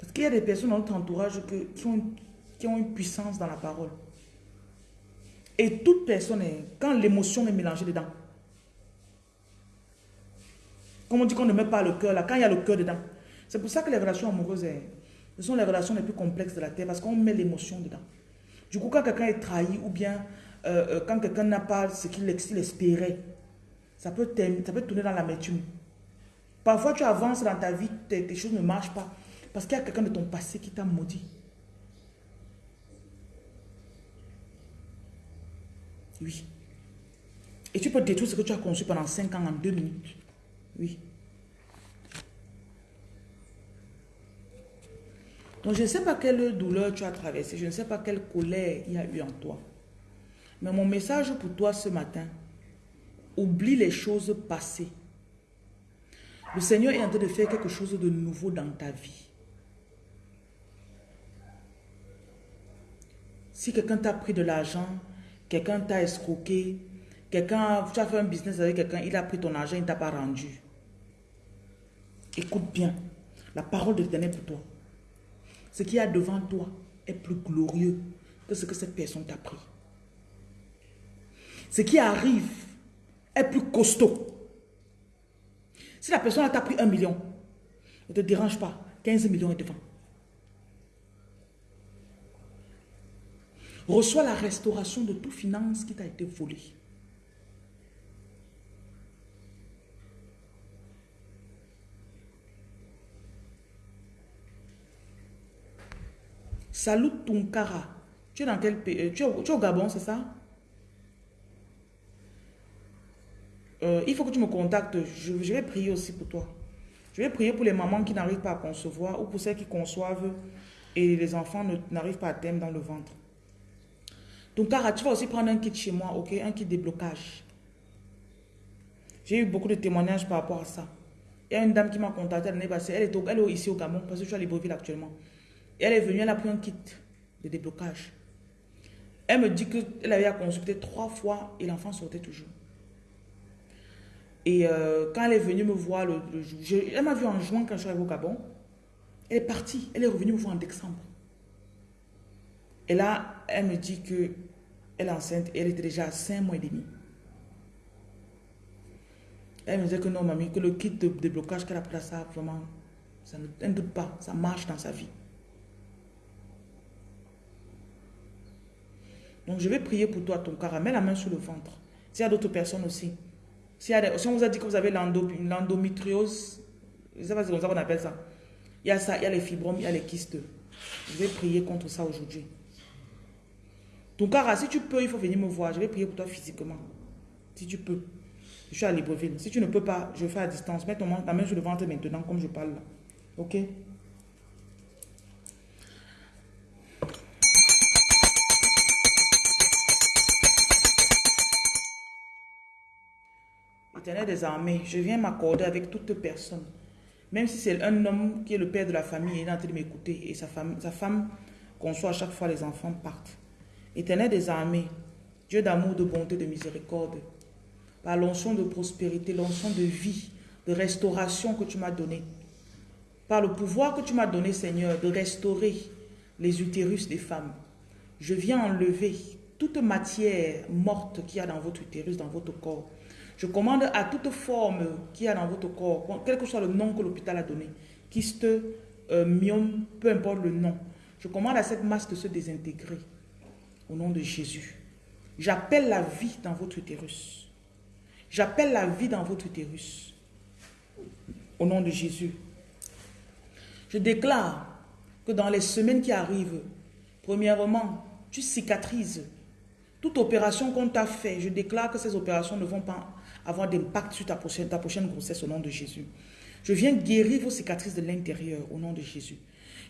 Parce qu'il y a des personnes dans notre entourage qui, ont, qui ont une puissance dans la parole. Et toute personne, quand l'émotion est mélangée dedans, comme on dit qu'on ne met pas le cœur là, quand il y a le cœur dedans, c'est pour ça que les relations amoureuses, sont les relations les plus complexes de la terre parce qu'on met l'émotion dedans. Du coup, quand quelqu'un est trahi ou bien euh, euh, quand quelqu'un n'a pas ce qu'il espérait, ça peut, peut tourner dans l'amertume. Parfois, tu avances dans ta vie, tes, choses ne marchent pas parce qu'il y a quelqu'un de ton passé qui t'a maudit. Oui. Et tu peux détruire ce que tu as conçu pendant 5 ans en 2 minutes. Oui. Donc, je ne sais pas quelle douleur tu as traversé, je ne sais pas quelle colère il y a eu en toi. Mais mon message pour toi ce matin, oublie les choses passées. Le Seigneur est en train de faire quelque chose de nouveau dans ta vie. Si quelqu'un t'a pris de l'argent, quelqu'un t'a escroqué, quelqu'un, tu as fait un business avec quelqu'un, il a pris ton argent, il ne t'a pas rendu. Écoute bien, la parole de l'Éternel pour toi. Ce qui y a devant toi est plus glorieux que ce que cette personne t'a pris. Ce qui arrive est plus costaud. Si la personne t'a pris un million, ne te dérange pas, 15 millions est devant. Reçois la restauration de toute finance qui t'a été volée. Salut Tunkara. Tu es dans quel pays? Euh, tu es, au Gabon, c'est ça? Euh, Il faut que tu me contactes. Je, vais prier aussi pour toi. Je vais prier pour les mamans qui n'arrivent pas à concevoir ou pour celles qui conçoivent et les enfants n'arrivent pas à terme dans le ventre. Tunkara, tu vas aussi prendre un kit chez moi, ok? Un kit déblocage. J'ai eu beaucoup de témoignages par rapport à ça. Il y a une dame qui m'a contacté l'année passée. Elle est, elle est ici au Gabon parce que je suis à Libreville actuellement elle est venue, elle a pris un kit de déblocage. Elle me dit qu'elle avait à consulter trois fois et l'enfant sortait toujours. Et euh, quand elle est venue me voir, le, elle m'a vu en juin quand je suis arrivée au Gabon. Elle est partie, elle est revenue me voir en décembre. Et là, elle me dit que elle est enceinte et elle était déjà à 5 mois et demi. Elle me disait que non, mamie, que le kit de déblocage qu'elle a pris ça, vraiment, ça ne doute pas, ça marche dans sa vie. Donc, je vais prier pour toi, ton. Mets la main sur le ventre. S'il y a d'autres personnes aussi. Si, on vous a dit que vous avez l'endométriose, je ne sais pas c'est comme ça qu'on appelle ça. Il y a ça, il y a les fibromes, il y a les kystes. Je vais prier contre ça aujourd'hui. Tunkara, si tu peux, il faut venir me voir. Je vais prier pour toi physiquement. Si tu peux. Je suis à Libreville. Si tu ne peux pas, je fais à distance. Mets ta main sur le ventre maintenant, comme je parle là. Ok? Éternel des armées, je viens m'accorder avec toute personne. Même si c'est un homme qui est le père de la famille, il est en train de m'écouter et sa femme, sa femme conçoit à chaque fois les enfants partent. Éternel des armées, Dieu d'amour, de bonté, de miséricorde, par l'onction de prospérité, l'onction de vie, de restauration que tu m'as donné, par le pouvoir que tu m'as donné, Seigneur, de restaurer les utérus des femmes, je viens enlever toute matière morte qu'il y a dans votre utérus, dans votre corps, je commande à toute forme qui a dans votre corps, quel que soit le nom que l'hôpital a donné, kyste, euh, myome, peu importe le nom, je commande à cette masse de se désintégrer au nom de Jésus. J'appelle la vie dans votre utérus. J'appelle la vie dans votre utérus. Au nom de Jésus. Je déclare que dans les semaines qui arrivent, premièrement, tu cicatrises toute opération qu'on t'a fait. Je déclare que ces opérations ne vont pas avoir d'impact sur ta prochaine, ta prochaine grossesse au nom de Jésus. Je viens guérir vos cicatrices de l'intérieur au nom de Jésus.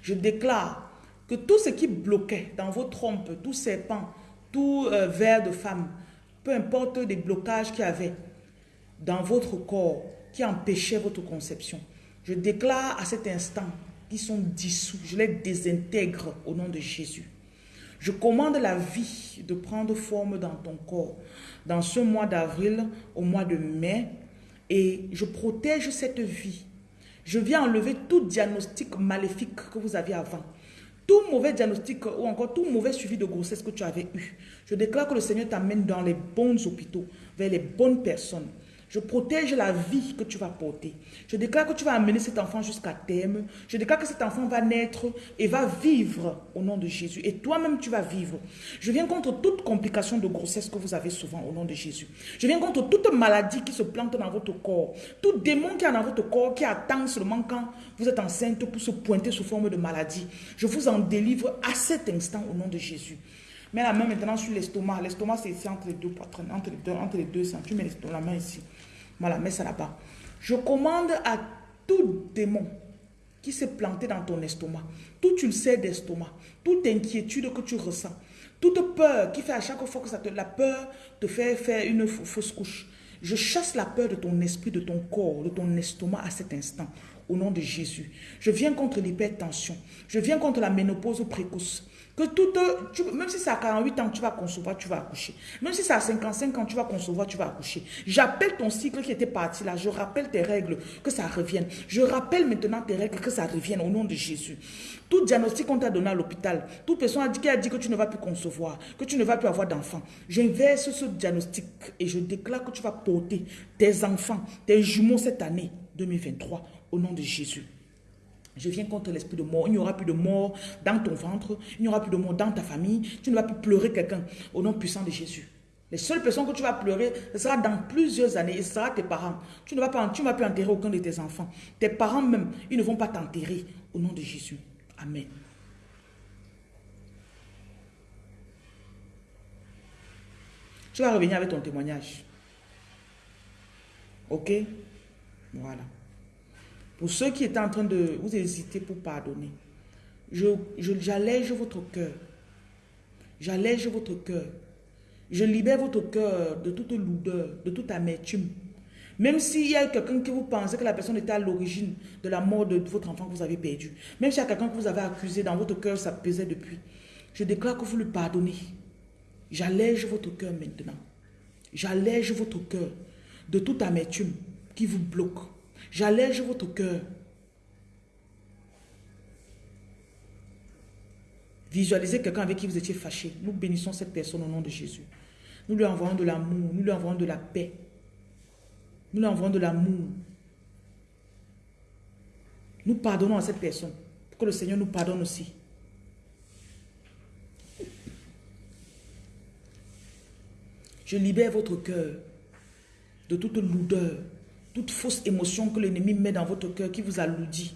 Je déclare que tout ce qui bloquait dans vos trompes, tout serpent, tout euh, verre de femme, peu importe les blocages qu'il y avait dans votre corps qui empêchaient votre conception, je déclare à cet instant qu'ils sont dissous, je les désintègre au nom de Jésus. Je commande la vie de prendre forme dans ton corps dans ce mois d'avril au mois de mai et je protège cette vie. Je viens enlever tout diagnostic maléfique que vous aviez avant. Tout mauvais diagnostic ou encore tout mauvais suivi de grossesse que tu avais eu. Je déclare que le Seigneur t'amène dans les bons hôpitaux, vers les bonnes personnes. Je protège la vie que tu vas porter. Je déclare que tu vas amener cet enfant jusqu'à terme. Je déclare que cet enfant va naître et va vivre au nom de Jésus. Et toi-même, tu vas vivre. Je viens contre toute complication de grossesse que vous avez souvent au nom de Jésus. Je viens contre toute maladie qui se plante dans votre corps. Tout démon qui est dans votre corps, qui attend seulement quand vous êtes enceinte pour se pointer sous forme de maladie. Je vous en délivre à cet instant au nom de Jésus. Mets la main maintenant sur l'estomac. L'estomac, c'est ici entre les deux poitrines, entre les deux, entre les deux seins. Tu mets la main ici. Voilà, mets ça là-bas. Je commande à tout démon qui s'est planté dans ton estomac, toute ulcère d'estomac, toute inquiétude que tu ressens, toute peur qui fait à chaque fois que ça te, la peur te fait faire une fausse couche. Je chasse la peur de ton esprit, de ton corps, de ton estomac à cet instant, au nom de Jésus. Je viens contre l'hypertension. Je viens contre la ménopause précoce. Que tout, même si c'est à 48 ans, tu vas concevoir, tu vas accoucher. Même si c'est à 55 ans, tu vas concevoir, tu vas accoucher. J'appelle ton cycle qui était parti là. Je rappelle tes règles, que ça revienne. Je rappelle maintenant tes règles, que ça revienne au nom de Jésus. Tout diagnostic qu'on t'a donné à l'hôpital, toute personne qui a dit que tu ne vas plus concevoir, que tu ne vas plus avoir d'enfants, j'inverse ce diagnostic et je déclare que tu vas porter tes enfants, tes jumeaux cette année 2023 au nom de Jésus. Je viens contre l'esprit de mort. Il n'y aura plus de mort dans ton ventre. Il n'y aura plus de mort dans ta famille. Tu ne vas plus pleurer quelqu'un au nom puissant de Jésus. Les seules personnes que tu vas pleurer, ce sera dans plusieurs années ce sera tes parents. Tu ne vas tu ne vas plus enterrer aucun de tes enfants. Tes parents même, ils ne vont pas t'enterrer au nom de Jésus. Amen. Tu vas revenir avec ton témoignage. Ok? Voilà. Pour ceux qui étaient en train de vous hésiter pour pardonner, j'allège je, votre cœur. J'allège votre cœur. Je libère votre cœur de toute lourdeur, de toute amertume. Même s'il y a quelqu'un qui vous pensez que la personne était à l'origine de la mort de votre enfant que vous avez perdu. Même s'il y a quelqu'un que vous avez accusé dans votre cœur, ça pesait depuis. Je déclare que vous le pardonnez. J'allège votre cœur maintenant. J'allège votre cœur de toute amertume qui vous bloque. J'allège votre cœur. Visualisez quelqu'un avec qui vous étiez fâché. Nous bénissons cette personne au nom de Jésus. Nous lui envoyons de l'amour, nous lui envoyons de la paix. Nous lui envoyons de l'amour. Nous pardonnons à cette personne pour que le Seigneur nous pardonne aussi. Je libère votre cœur de toute lourdeur, toute fausse émotion que l'ennemi met dans votre cœur qui vous alourdit.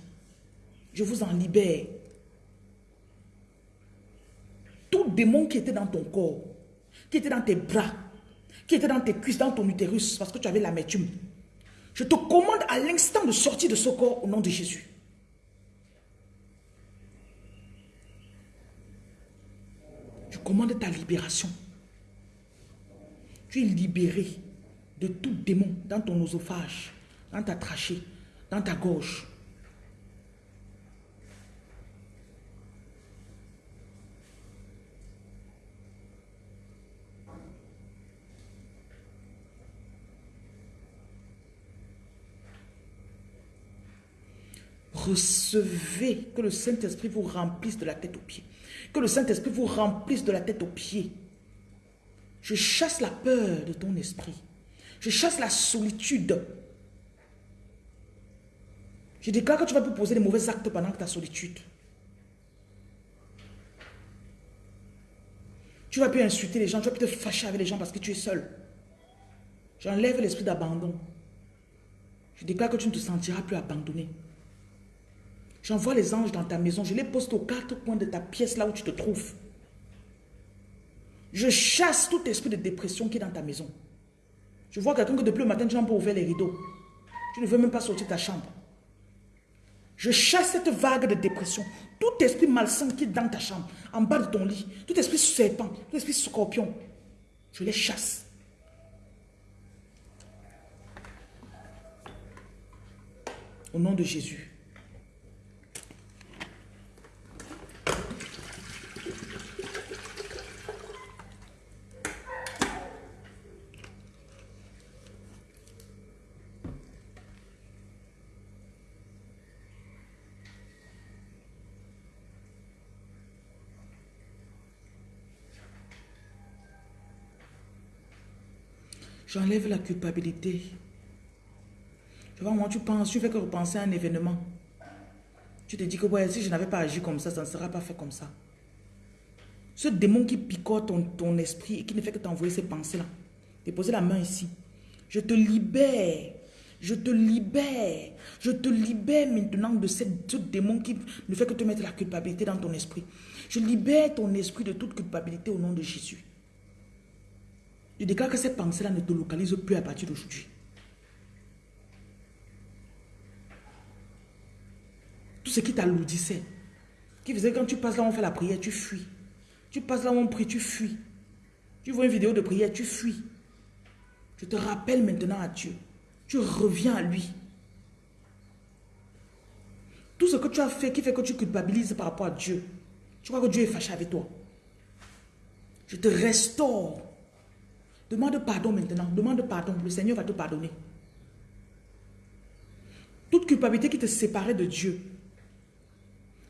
Je vous en libère. Tout démon qui était dans ton corps, qui était dans tes bras, qui était dans tes cuisses, dans ton utérus, parce que tu avais l'amertume, je te commande à l'instant de sortir de ce corps au nom de Jésus. Je commande ta libération. Tu es libéré de tout démon dans ton oesophage, dans ta trachée, dans ta gorge. Recevez que le Saint-Esprit vous remplisse de la tête aux pieds. Que le Saint-Esprit vous remplisse de la tête aux pieds. Je chasse la peur de ton esprit. Je chasse la solitude. Je déclare que tu vas plus poser des mauvais actes pendant ta solitude. Tu vas plus insulter les gens, tu vas plus te fâcher avec les gens parce que tu es seul. J'enlève l'esprit d'abandon. Je déclare que tu ne te sentiras plus abandonné. J'envoie les anges dans ta maison. Je les poste aux quatre coins de ta pièce, là où tu te trouves. Je chasse tout esprit de dépression qui est dans ta maison. Je vois quelqu'un que depuis le matin, tu n'as pas ouvert les rideaux. Tu ne veux même pas sortir de ta chambre. Je chasse cette vague de dépression. Tout esprit malsain qui est dans ta chambre, en bas de ton lit, tout esprit serpent, tout esprit scorpion, je les chasse. Au nom de Jésus. J'enlève la culpabilité. Tu vois, moi, tu penses, tu fais que repenser à un événement. Tu te dis que ouais, si je n'avais pas agi comme ça, ça ne sera pas fait comme ça. Ce démon qui picote ton, ton esprit et qui ne fait que t'envoyer ces pensées-là. Déposer la main ici. Je te libère. Je te libère. Je te libère maintenant de ce démon qui ne fait que te mettre la culpabilité dans ton esprit. Je libère ton esprit de toute culpabilité au nom de Jésus. Je déclare que ces pensées-là ne te localisent plus à partir d'aujourd'hui. Tout ce qui t'alourdissait, qui faisait quand tu passes là où on fait la prière, tu fuis. Tu passes là où on prie, tu fuis. Tu vois une vidéo de prière, tu fuis. Je te rappelle maintenant à Dieu. Tu reviens à lui. Tout ce que tu as fait qui fait que tu culpabilises par rapport à Dieu. Tu crois que Dieu est fâché avec toi. Je te restaure. Demande pardon maintenant. Demande pardon. Le Seigneur va te pardonner. Toute culpabilité qui te séparait de Dieu.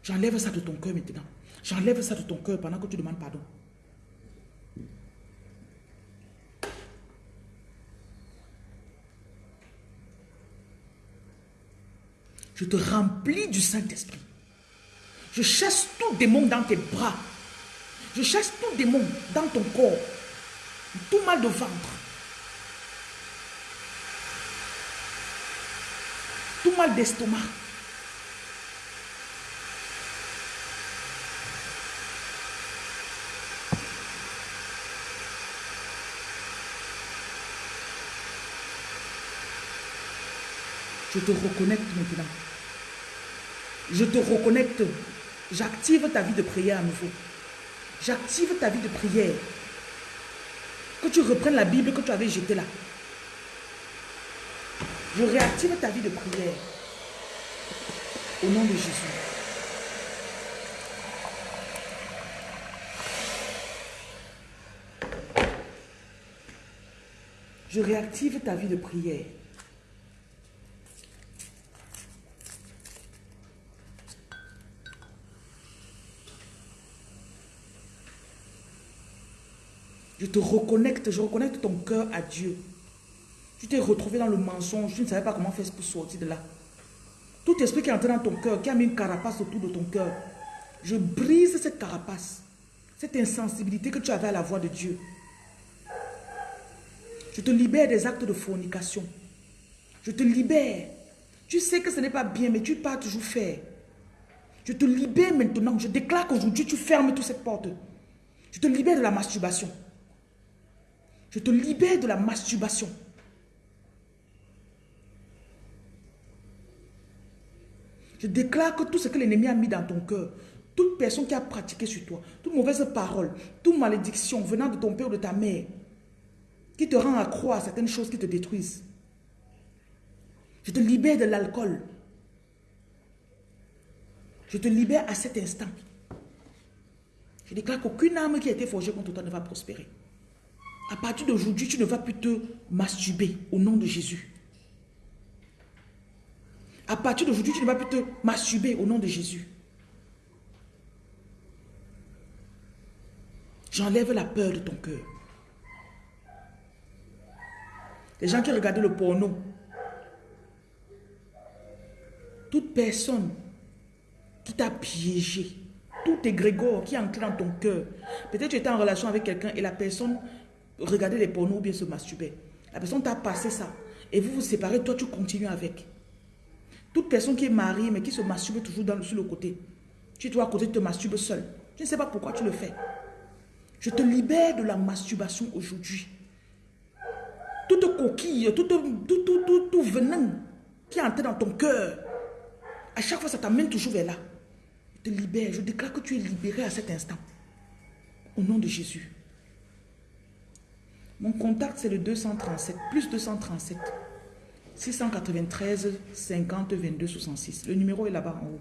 J'enlève ça de ton cœur maintenant. J'enlève ça de ton cœur pendant que tu demandes pardon. Je te remplis du Saint-Esprit. Je chasse tout démon dans tes bras. Je chasse tout démon dans ton corps. Tout mal de ventre. Tout mal d'estomac. Je te reconnecte maintenant. Je te reconnecte. J'active ta vie de prière à nouveau. J'active ta vie de prière. Que tu reprennes la Bible que tu avais jetée là. Je réactive ta vie de prière. Au nom de Jésus. Je réactive ta vie de prière. Je te reconnecte, je reconnecte ton cœur à Dieu. Tu t'es retrouvé dans le mensonge, tu ne savais pas comment faire pour sortir de là. Tout esprit qui est entré dans ton cœur, qui a mis une carapace autour de ton cœur, je brise cette carapace, cette insensibilité que tu avais à la voix de Dieu. Je te libère des actes de fornication. Je te libère. Tu sais que ce n'est pas bien, mais tu pars toujours faire. Je te libère maintenant. Je déclare qu'aujourd'hui, tu fermes toutes ces portes. Je te libère de la masturbation. Je te libère de la masturbation. Je déclare que tout ce que l'ennemi a mis dans ton cœur, toute personne qui a pratiqué sur toi, toute mauvaise parole, toute malédiction venant de ton père ou de ta mère, qui te rend à croire certaines choses qui te détruisent. Je te libère de l'alcool. Je te libère à cet instant. Je déclare qu'aucune âme qui a été forgée contre toi ne va prospérer. À partir d'aujourd'hui, tu ne vas plus te masturber au nom de Jésus. À partir d'aujourd'hui, tu ne vas plus te masturber au nom de Jésus. J'enlève la peur de ton cœur. Les gens qui regardaient le porno. Toute personne qui t'a piégé, tout égrégore qui est entré dans ton cœur. Peut-être tu étais en relation avec quelqu'un et la personne regardait les pornos ou bien se masturbait. La personne t'a passé ça. Et vous vous séparez, toi tu continues avec. Toute personne qui est mariée mais qui se masturbe toujours dans, sur le côté. Tu dois à côté, te masturbes seul. Je ne sais pas pourquoi tu le fais. Je te libère de la masturbation aujourd'hui. Toute coquille, tout, tout, tout, tout, venin qui est entré dans ton cœur, à chaque fois, ça t'amène toujours vers là. Je te libère. Je déclare que tu es libéré à cet instant. Au nom de Jésus. Mon contact, c'est le 237, plus 237. 693 50 22 66. Le numéro est là-bas en haut.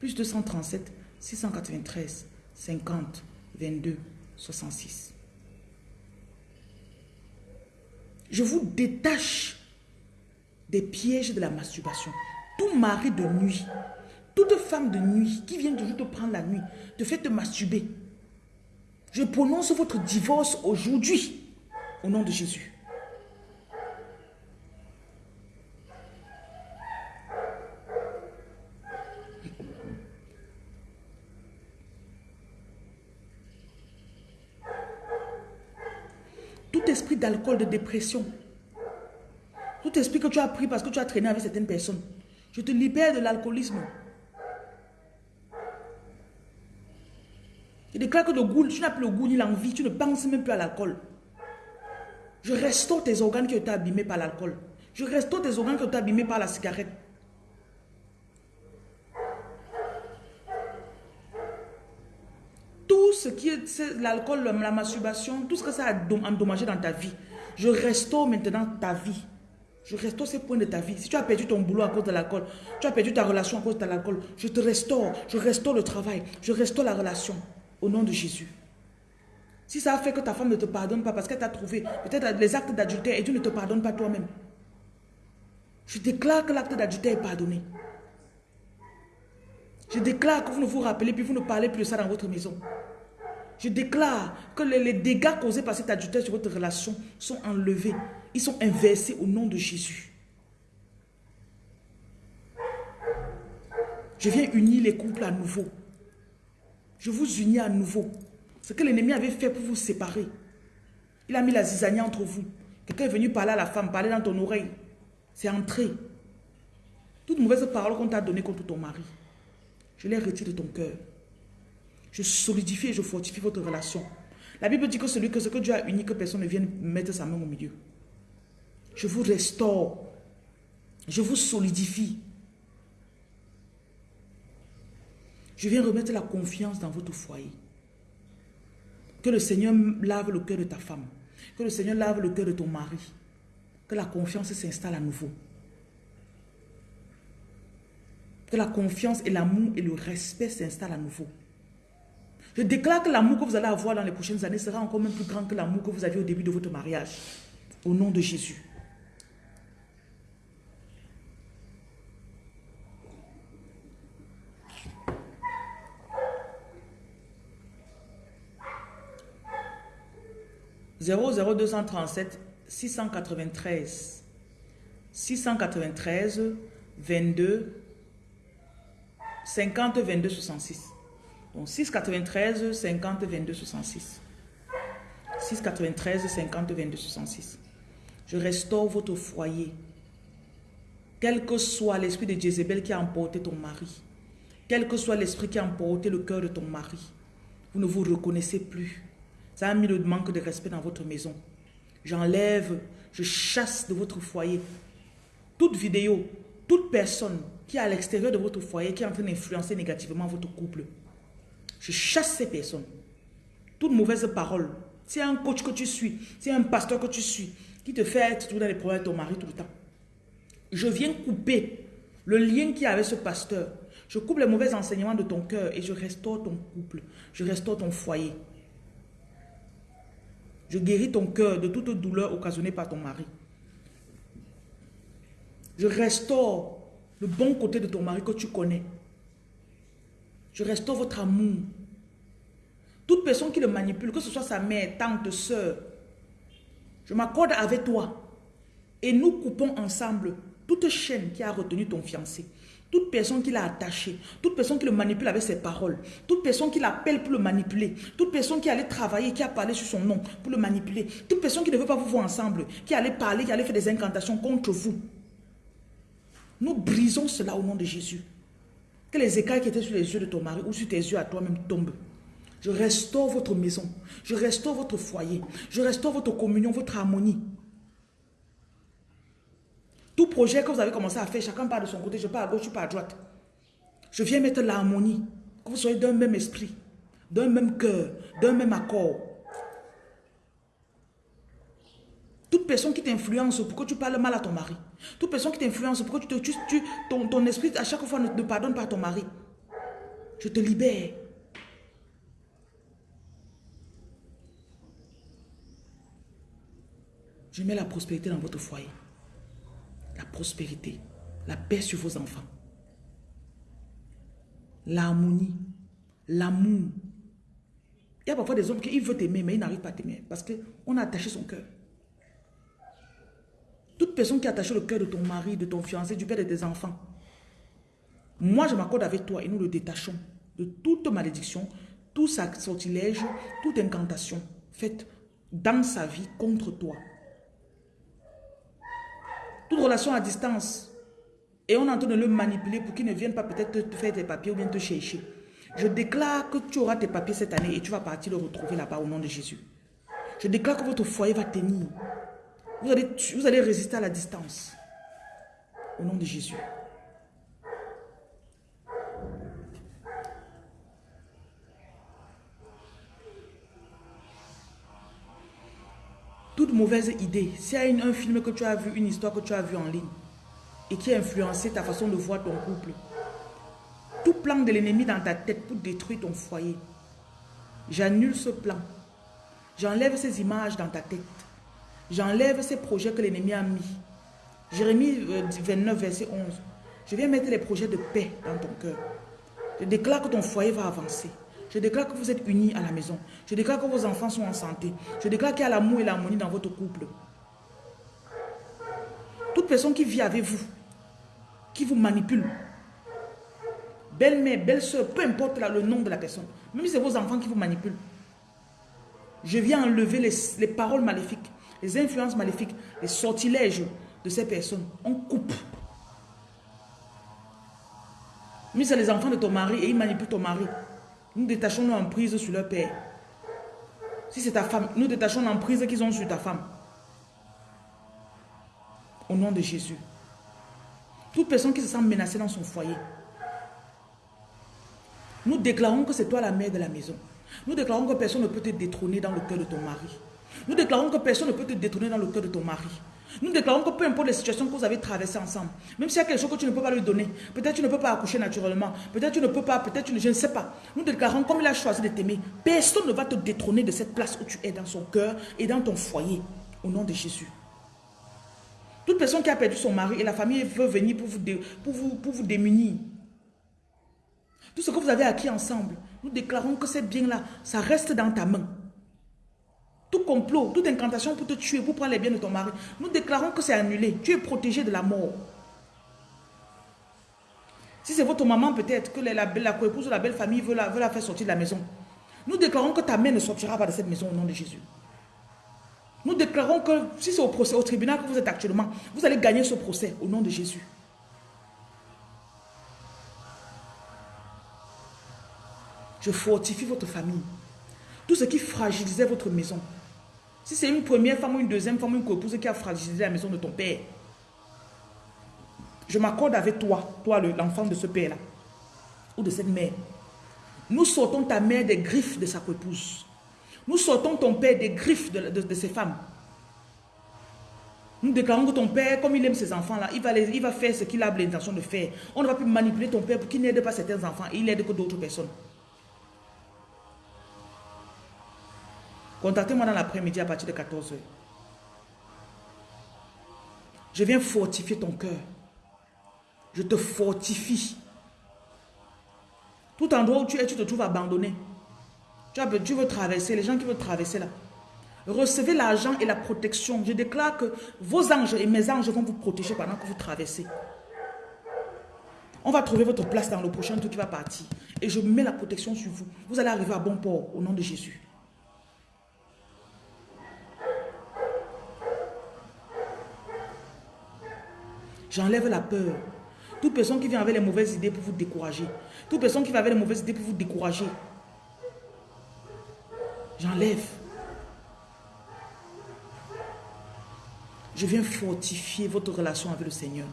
Plus 237 693 50 22 66. Je vous détache des pièges de la masturbation. Tout mari de nuit, toute femme de nuit qui vient toujours te prendre la nuit, te fait te masturber. Je prononce votre divorce aujourd'hui au nom de Jésus. Tout esprit d'alcool, de dépression, tout esprit que tu as pris parce que tu as traîné avec certaines personnes, je te libère de l'alcoolisme. Je déclare que le goût, tu n'as plus le goût ni l'envie, tu ne penses même plus à l'alcool. Je restaure tes organes qui ont été abîmés par l'alcool. Je restaure tes organes qui ont été abîmés par la cigarette. Tout ce qui est l'alcool, la masturbation, tout ce que ça a endommagé dans ta vie, je restaure maintenant ta vie. Je restaure ces points de ta vie. Si tu as perdu ton boulot à cause de l'alcool, tu as perdu ta relation à cause de l'alcool, je te restaure. Je restaure le travail. Je restaure la relation. Au nom de Jésus. Si ça a fait que ta femme ne te pardonne pas parce qu'elle t'a trouvé peut-être les actes d'adultère et tu ne te pardonnes pas toi-même. Je déclare que l'acte d'adultère est pardonné. Je déclare que vous ne vous rappelez plus, vous ne parlez plus de ça dans votre maison. Je déclare que les, dégâts causés par cet adultère sur votre relation sont enlevés. Ils sont inversés au nom de Jésus. Je viens unir les couples à nouveau. Je vous unis à nouveau. Ce que l'ennemi avait fait pour vous séparer. Il a mis la zizania entre vous. Quelqu'un est venu parler à la femme, parler dans ton oreille. C'est entré. Toute mauvaise parole qu'on t'a donnée contre ton mari, je les retire de ton cœur. Je solidifie et je fortifie votre relation. La Bible dit que celui que ce que Dieu a uni, que personne ne vienne mettre sa main au milieu. Je vous restaure. Je vous solidifie. Je viens remettre la confiance dans votre foyer. Que le Seigneur lave le cœur de ta femme. Que le Seigneur lave le cœur de ton mari. Que la confiance s'installe à nouveau. Que la confiance et l'amour et le respect s'installent à nouveau. Je déclare que l'amour que vous allez avoir dans les prochaines années sera encore même plus grand que l'amour que vous aviez au début de votre mariage. Au nom de Jésus. « 00237 693 693 22 50 22 66 donc 6,93, 50, 22, 66. 6,93, 50, 22, 66. Je restaure votre foyer. Quel que soit l'esprit de Jézabel qui a emporté ton mari. Quel que soit l'esprit qui a emporté le cœur de ton mari. Vous ne vous reconnaissez plus. Ça a mis le manque de respect dans votre maison. J'enlève, je chasse de votre foyer toute vidéo, toute personne qui est à l'extérieur de votre foyer, qui est en train d'influencer négativement votre couple. Je chasse ces personnes. Toute mauvaise parole. C'est un coach que tu suis, c'est un pasteur que tu suis, qui te fait être tout dans les problèmes de ton mari tout le temps. Je viens couper le lien qui y a avec ce pasteur. Je coupe les mauvais enseignements de ton cœur et je restaure ton couple. Je restaure ton foyer. Je guéris ton cœur de toute douleur occasionnée par ton mari. Je restaure le bon côté de ton mari que tu connais. Je restaure votre amour. Toute personne qui le manipule, que ce soit sa mère, tante, soeur, je m'accorde avec toi. Et nous coupons ensemble toute chaîne qui a retenu ton fiancé. Toute personne qui l'a attaché, toute personne qui le manipule avec ses paroles, toute personne qui l'appelle pour le manipuler, toute personne qui allait travailler, qui a parlé sur son nom pour le manipuler, toute personne qui ne veut pas vous voir ensemble, qui allait parler, qui allait faire des incantations contre vous. Nous brisons cela au nom de Jésus. Que les écailles qui étaient sur les yeux de ton mari ou sur tes yeux à toi-même tombent. Je restaure votre maison. Je restaure votre foyer. Je restaure votre communion, votre harmonie. Tout projet que vous avez commencé à faire, chacun part de son côté, je pars à gauche, je pars à droite. Je viens mettre l'harmonie, que vous soyez d'un même esprit, d'un même cœur, d'un même accord. Toute personne qui t'influence pour que tu parles mal à ton mari, toute personne qui t'influence pour que tu, te, tu, ton, esprit à chaque fois ne te pardonne pas à ton mari, je te libère. Je mets la prospérité dans votre foyer prospérité, la paix sur vos enfants, l'harmonie, l'amour. Il y a parfois des hommes qui veulent t'aimer, mais ils n'arrivent pas à t'aimer parce qu'on a attaché son cœur. Toute personne qui a attaché le cœur de ton mari, de ton fiancé, du père de tes enfants, moi je m'accorde avec toi et nous le détachons de toute malédiction, tout sortilège, toute incantation faite dans sa vie contre toi toute relation à distance, et on est en train de le manipuler pour qu'il ne vienne pas peut-être te faire tes papiers ou bien te chercher. Je déclare que tu auras tes papiers cette année et tu vas partir le retrouver là-bas au nom de Jésus. Je déclare que votre foyer va tenir. Vous allez, vous allez résister à la distance. Au nom de Jésus. toute mauvaise idée, s'il y a un film que tu as vu, une histoire que tu as vue en ligne et qui a influencé ta façon de voir ton couple, tout plan de l'ennemi dans ta tête pour détruire ton foyer, j'annule ce plan. J'enlève ces images dans ta tête. J'enlève ces projets que l'ennemi a mis. Jérémie 29, euh, verset 11. Je viens mettre les projets de paix dans ton cœur. Je déclare que ton foyer va avancer. Je déclare que vous êtes unis à la maison. Je déclare que vos enfants sont en santé. Je déclare qu'il y a l'amour et l'harmonie dans votre couple. Toute personne qui vit avec vous, qui vous manipule, belle-mère, belle-soeur, peu importe le nom de la personne, même si c'est vos enfants qui vous manipulent, je viens enlever les, les paroles maléfiques, les influences maléfiques, les sortilèges de ces personnes. On coupe. Mais c'est les enfants de ton mari et ils manipulent ton mari. Nous détachons l'emprise sur leur père. Si c'est ta femme, nous détachons l'emprise qu'ils ont sur ta femme. Au nom de Jésus. Toute personne qui se sent menacée dans son foyer. Nous déclarons que c'est toi la mère de la maison. Nous déclarons que personne ne peut te détrôner dans le cœur de ton mari. Nous déclarons que personne ne peut te détrôner dans le cœur de ton mari. Nous déclarons que peu importe les situations que vous avez traversées ensemble, même s'il y a quelque chose que tu ne peux pas lui donner, peut-être tu ne peux pas accoucher naturellement, peut-être tu ne peux pas, peut-être tu ne, je ne sais pas. Nous déclarons comme il a choisi de t'aimer, personne ne va te détrôner de cette place où tu es dans son cœur et dans ton foyer, au nom de Jésus. Toute personne qui a perdu son mari et la famille veut venir pour vous, pour vous, pour vous démunir. Tout ce que vous avez acquis ensemble, nous déclarons que ces biens-là, ça reste dans ta main tout complot, toute incantation pour te tuer, pour prendre les biens de ton mari, nous déclarons que c'est annulé. Tu es protégé de la mort. Si c'est votre maman peut-être, que la, coépouse ou la belle famille veut la, veut la faire sortir de la maison, nous déclarons que ta mère ne sortira pas de cette maison au nom de Jésus. Nous déclarons que si c'est au procès, au tribunal que vous êtes actuellement, vous allez gagner ce procès au nom de Jésus. Je fortifie votre famille. Tout ce qui fragilisait votre maison. Si c'est une première femme ou une deuxième femme ou une coépouse qui a fragilisé la maison de ton père, je m'accorde avec toi, toi l'enfant de ce père-là, ou de cette mère. Nous sortons ta mère des griffes de sa coépouse. Nous sortons ton père des griffes de, ses femmes. Nous déclarons que ton père, comme il aime ses enfants-là, il, va faire ce qu'il a l'intention de faire. On ne va plus manipuler ton père pour qu'il n'aide pas certains enfants et il n'aide que d'autres personnes. Contactez-moi dans l'après-midi à partir de 14h. Je viens fortifier ton cœur. Je te fortifie. Tout endroit où tu es, tu te trouves abandonné. Tu, as, tu veux traverser, les gens qui veulent traverser là. Recevez l'argent et la protection. Je déclare que vos anges et mes anges vont vous protéger pendant que vous traversez. On va trouver votre place dans le prochain tour qui va partir. Et je mets la protection sur vous. Vous allez arriver à bon port au nom de Jésus. J'enlève la peur. Toute personne qui vient avec les mauvaises idées pour vous décourager. Toute personne qui va avec les mauvaises idées pour vous décourager. J'enlève. Je viens fortifier votre relation avec le Seigneur.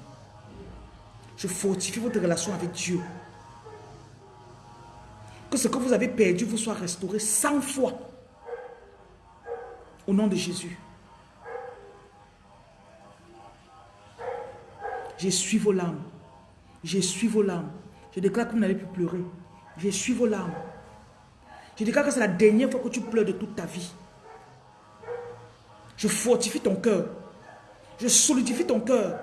Je fortifie votre relation avec Dieu. Que ce que vous avez perdu vous soit restauré 100 fois. Au nom de Jésus. Suis vos larmes. suis vos larmes. Je déclare que vous n'allez plus pleurer. suis vos larmes. Je déclare que c'est la dernière fois que tu pleures de toute ta vie. Je fortifie ton cœur. Je solidifie ton cœur.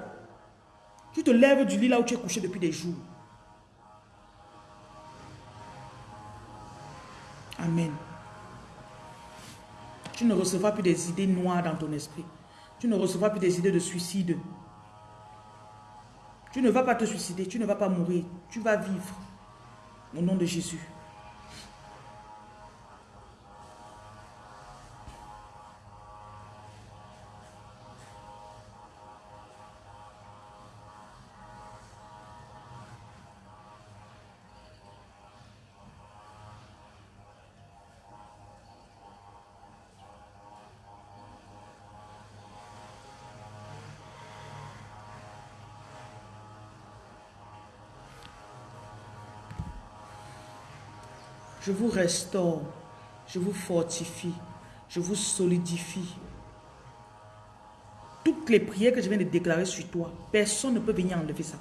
Tu te lèves du lit là où tu es couché depuis des jours. Amen. Tu ne recevras plus des idées noires dans ton esprit. Tu ne recevras plus des idées de suicide. Tu ne vas pas te suicider, tu ne vas pas mourir, tu vas vivre. Au nom de Jésus. Je vous restaure. Je vous fortifie. Je vous solidifie. Toutes les prières que je viens de déclarer sur toi, personne ne peut venir enlever ça.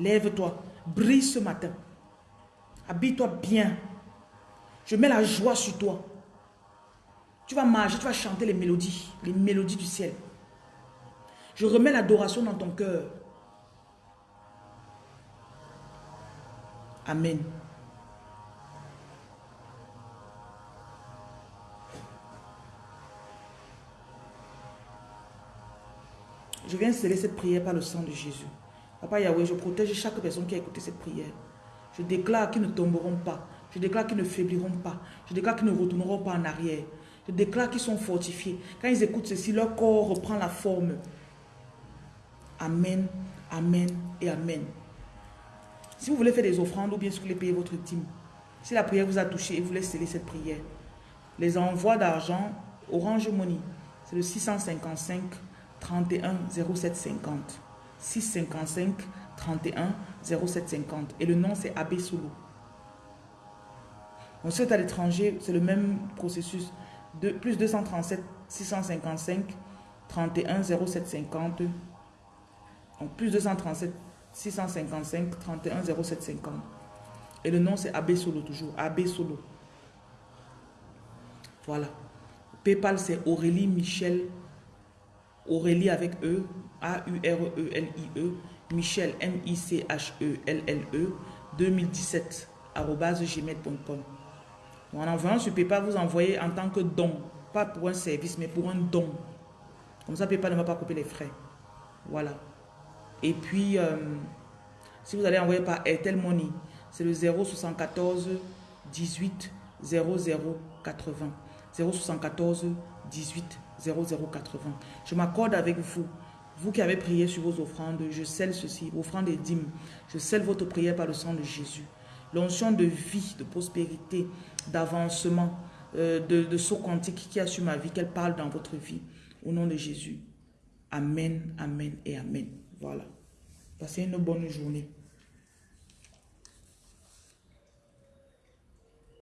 Lève-toi. Brille ce matin. Habille-toi bien. Je mets la joie sur toi. Tu vas marcher, tu vas chanter les mélodies, les mélodies du ciel. Je remets l'adoration dans ton cœur. Amen. Je viens sceller cette prière par le sang de Jésus. Papa Yahweh, je protège chaque personne qui a écouté cette prière. Je déclare qu'ils ne tomberont pas. Je déclare qu'ils ne faibliront pas. Je déclare qu'ils ne retourneront pas en arrière. Je déclare qu'ils sont fortifiés. Quand ils écoutent ceci, leur corps reprend la forme. Amen, Amen et Amen. Si vous voulez faire des offrandes ou bien si vous voulez payer votre dîme, si la prière vous a touché et vous voulez sceller cette prière, les envois d'argent Orange Money, c'est le 655 31 0750. 655 31 0750. Et le nom, c'est Abbé Solo. On sait à l'étranger, c'est le même processus. De, plus 237 655 31 0750. Donc plus 237 655 31 0750. Et le nom, c'est Abbé Solo toujours. Abbé Solo. Voilà. PayPal, c'est Aurélie Michel Aurélie avec E, A-U-R-E-L-I-E, e, Michel, M-I-C-H-E-L-L-E, 2017, gmail.com. En envoyant sur PayPal, vous envoyez en tant que don, pas pour un service, mais pour un don. Comme ça, PayPal ne va pas couper les frais. Voilà. Et puis, euh, si vous allez envoyer par Airtel Money, c'est le 074 18 00 80. 074 18 0080. Je m'accorde avec vous. Vous qui avez prié sur vos offrandes, je scelle ceci, offrandes et dîmes. Je scelle votre prière par le sang de Jésus. L'onction de vie, de prospérité, d'avancement, euh, de, de saut quantique qui a ma vie, qu'elle parle dans votre vie. Au nom de Jésus. Amen, amen et amen. Voilà. Passez une bonne journée.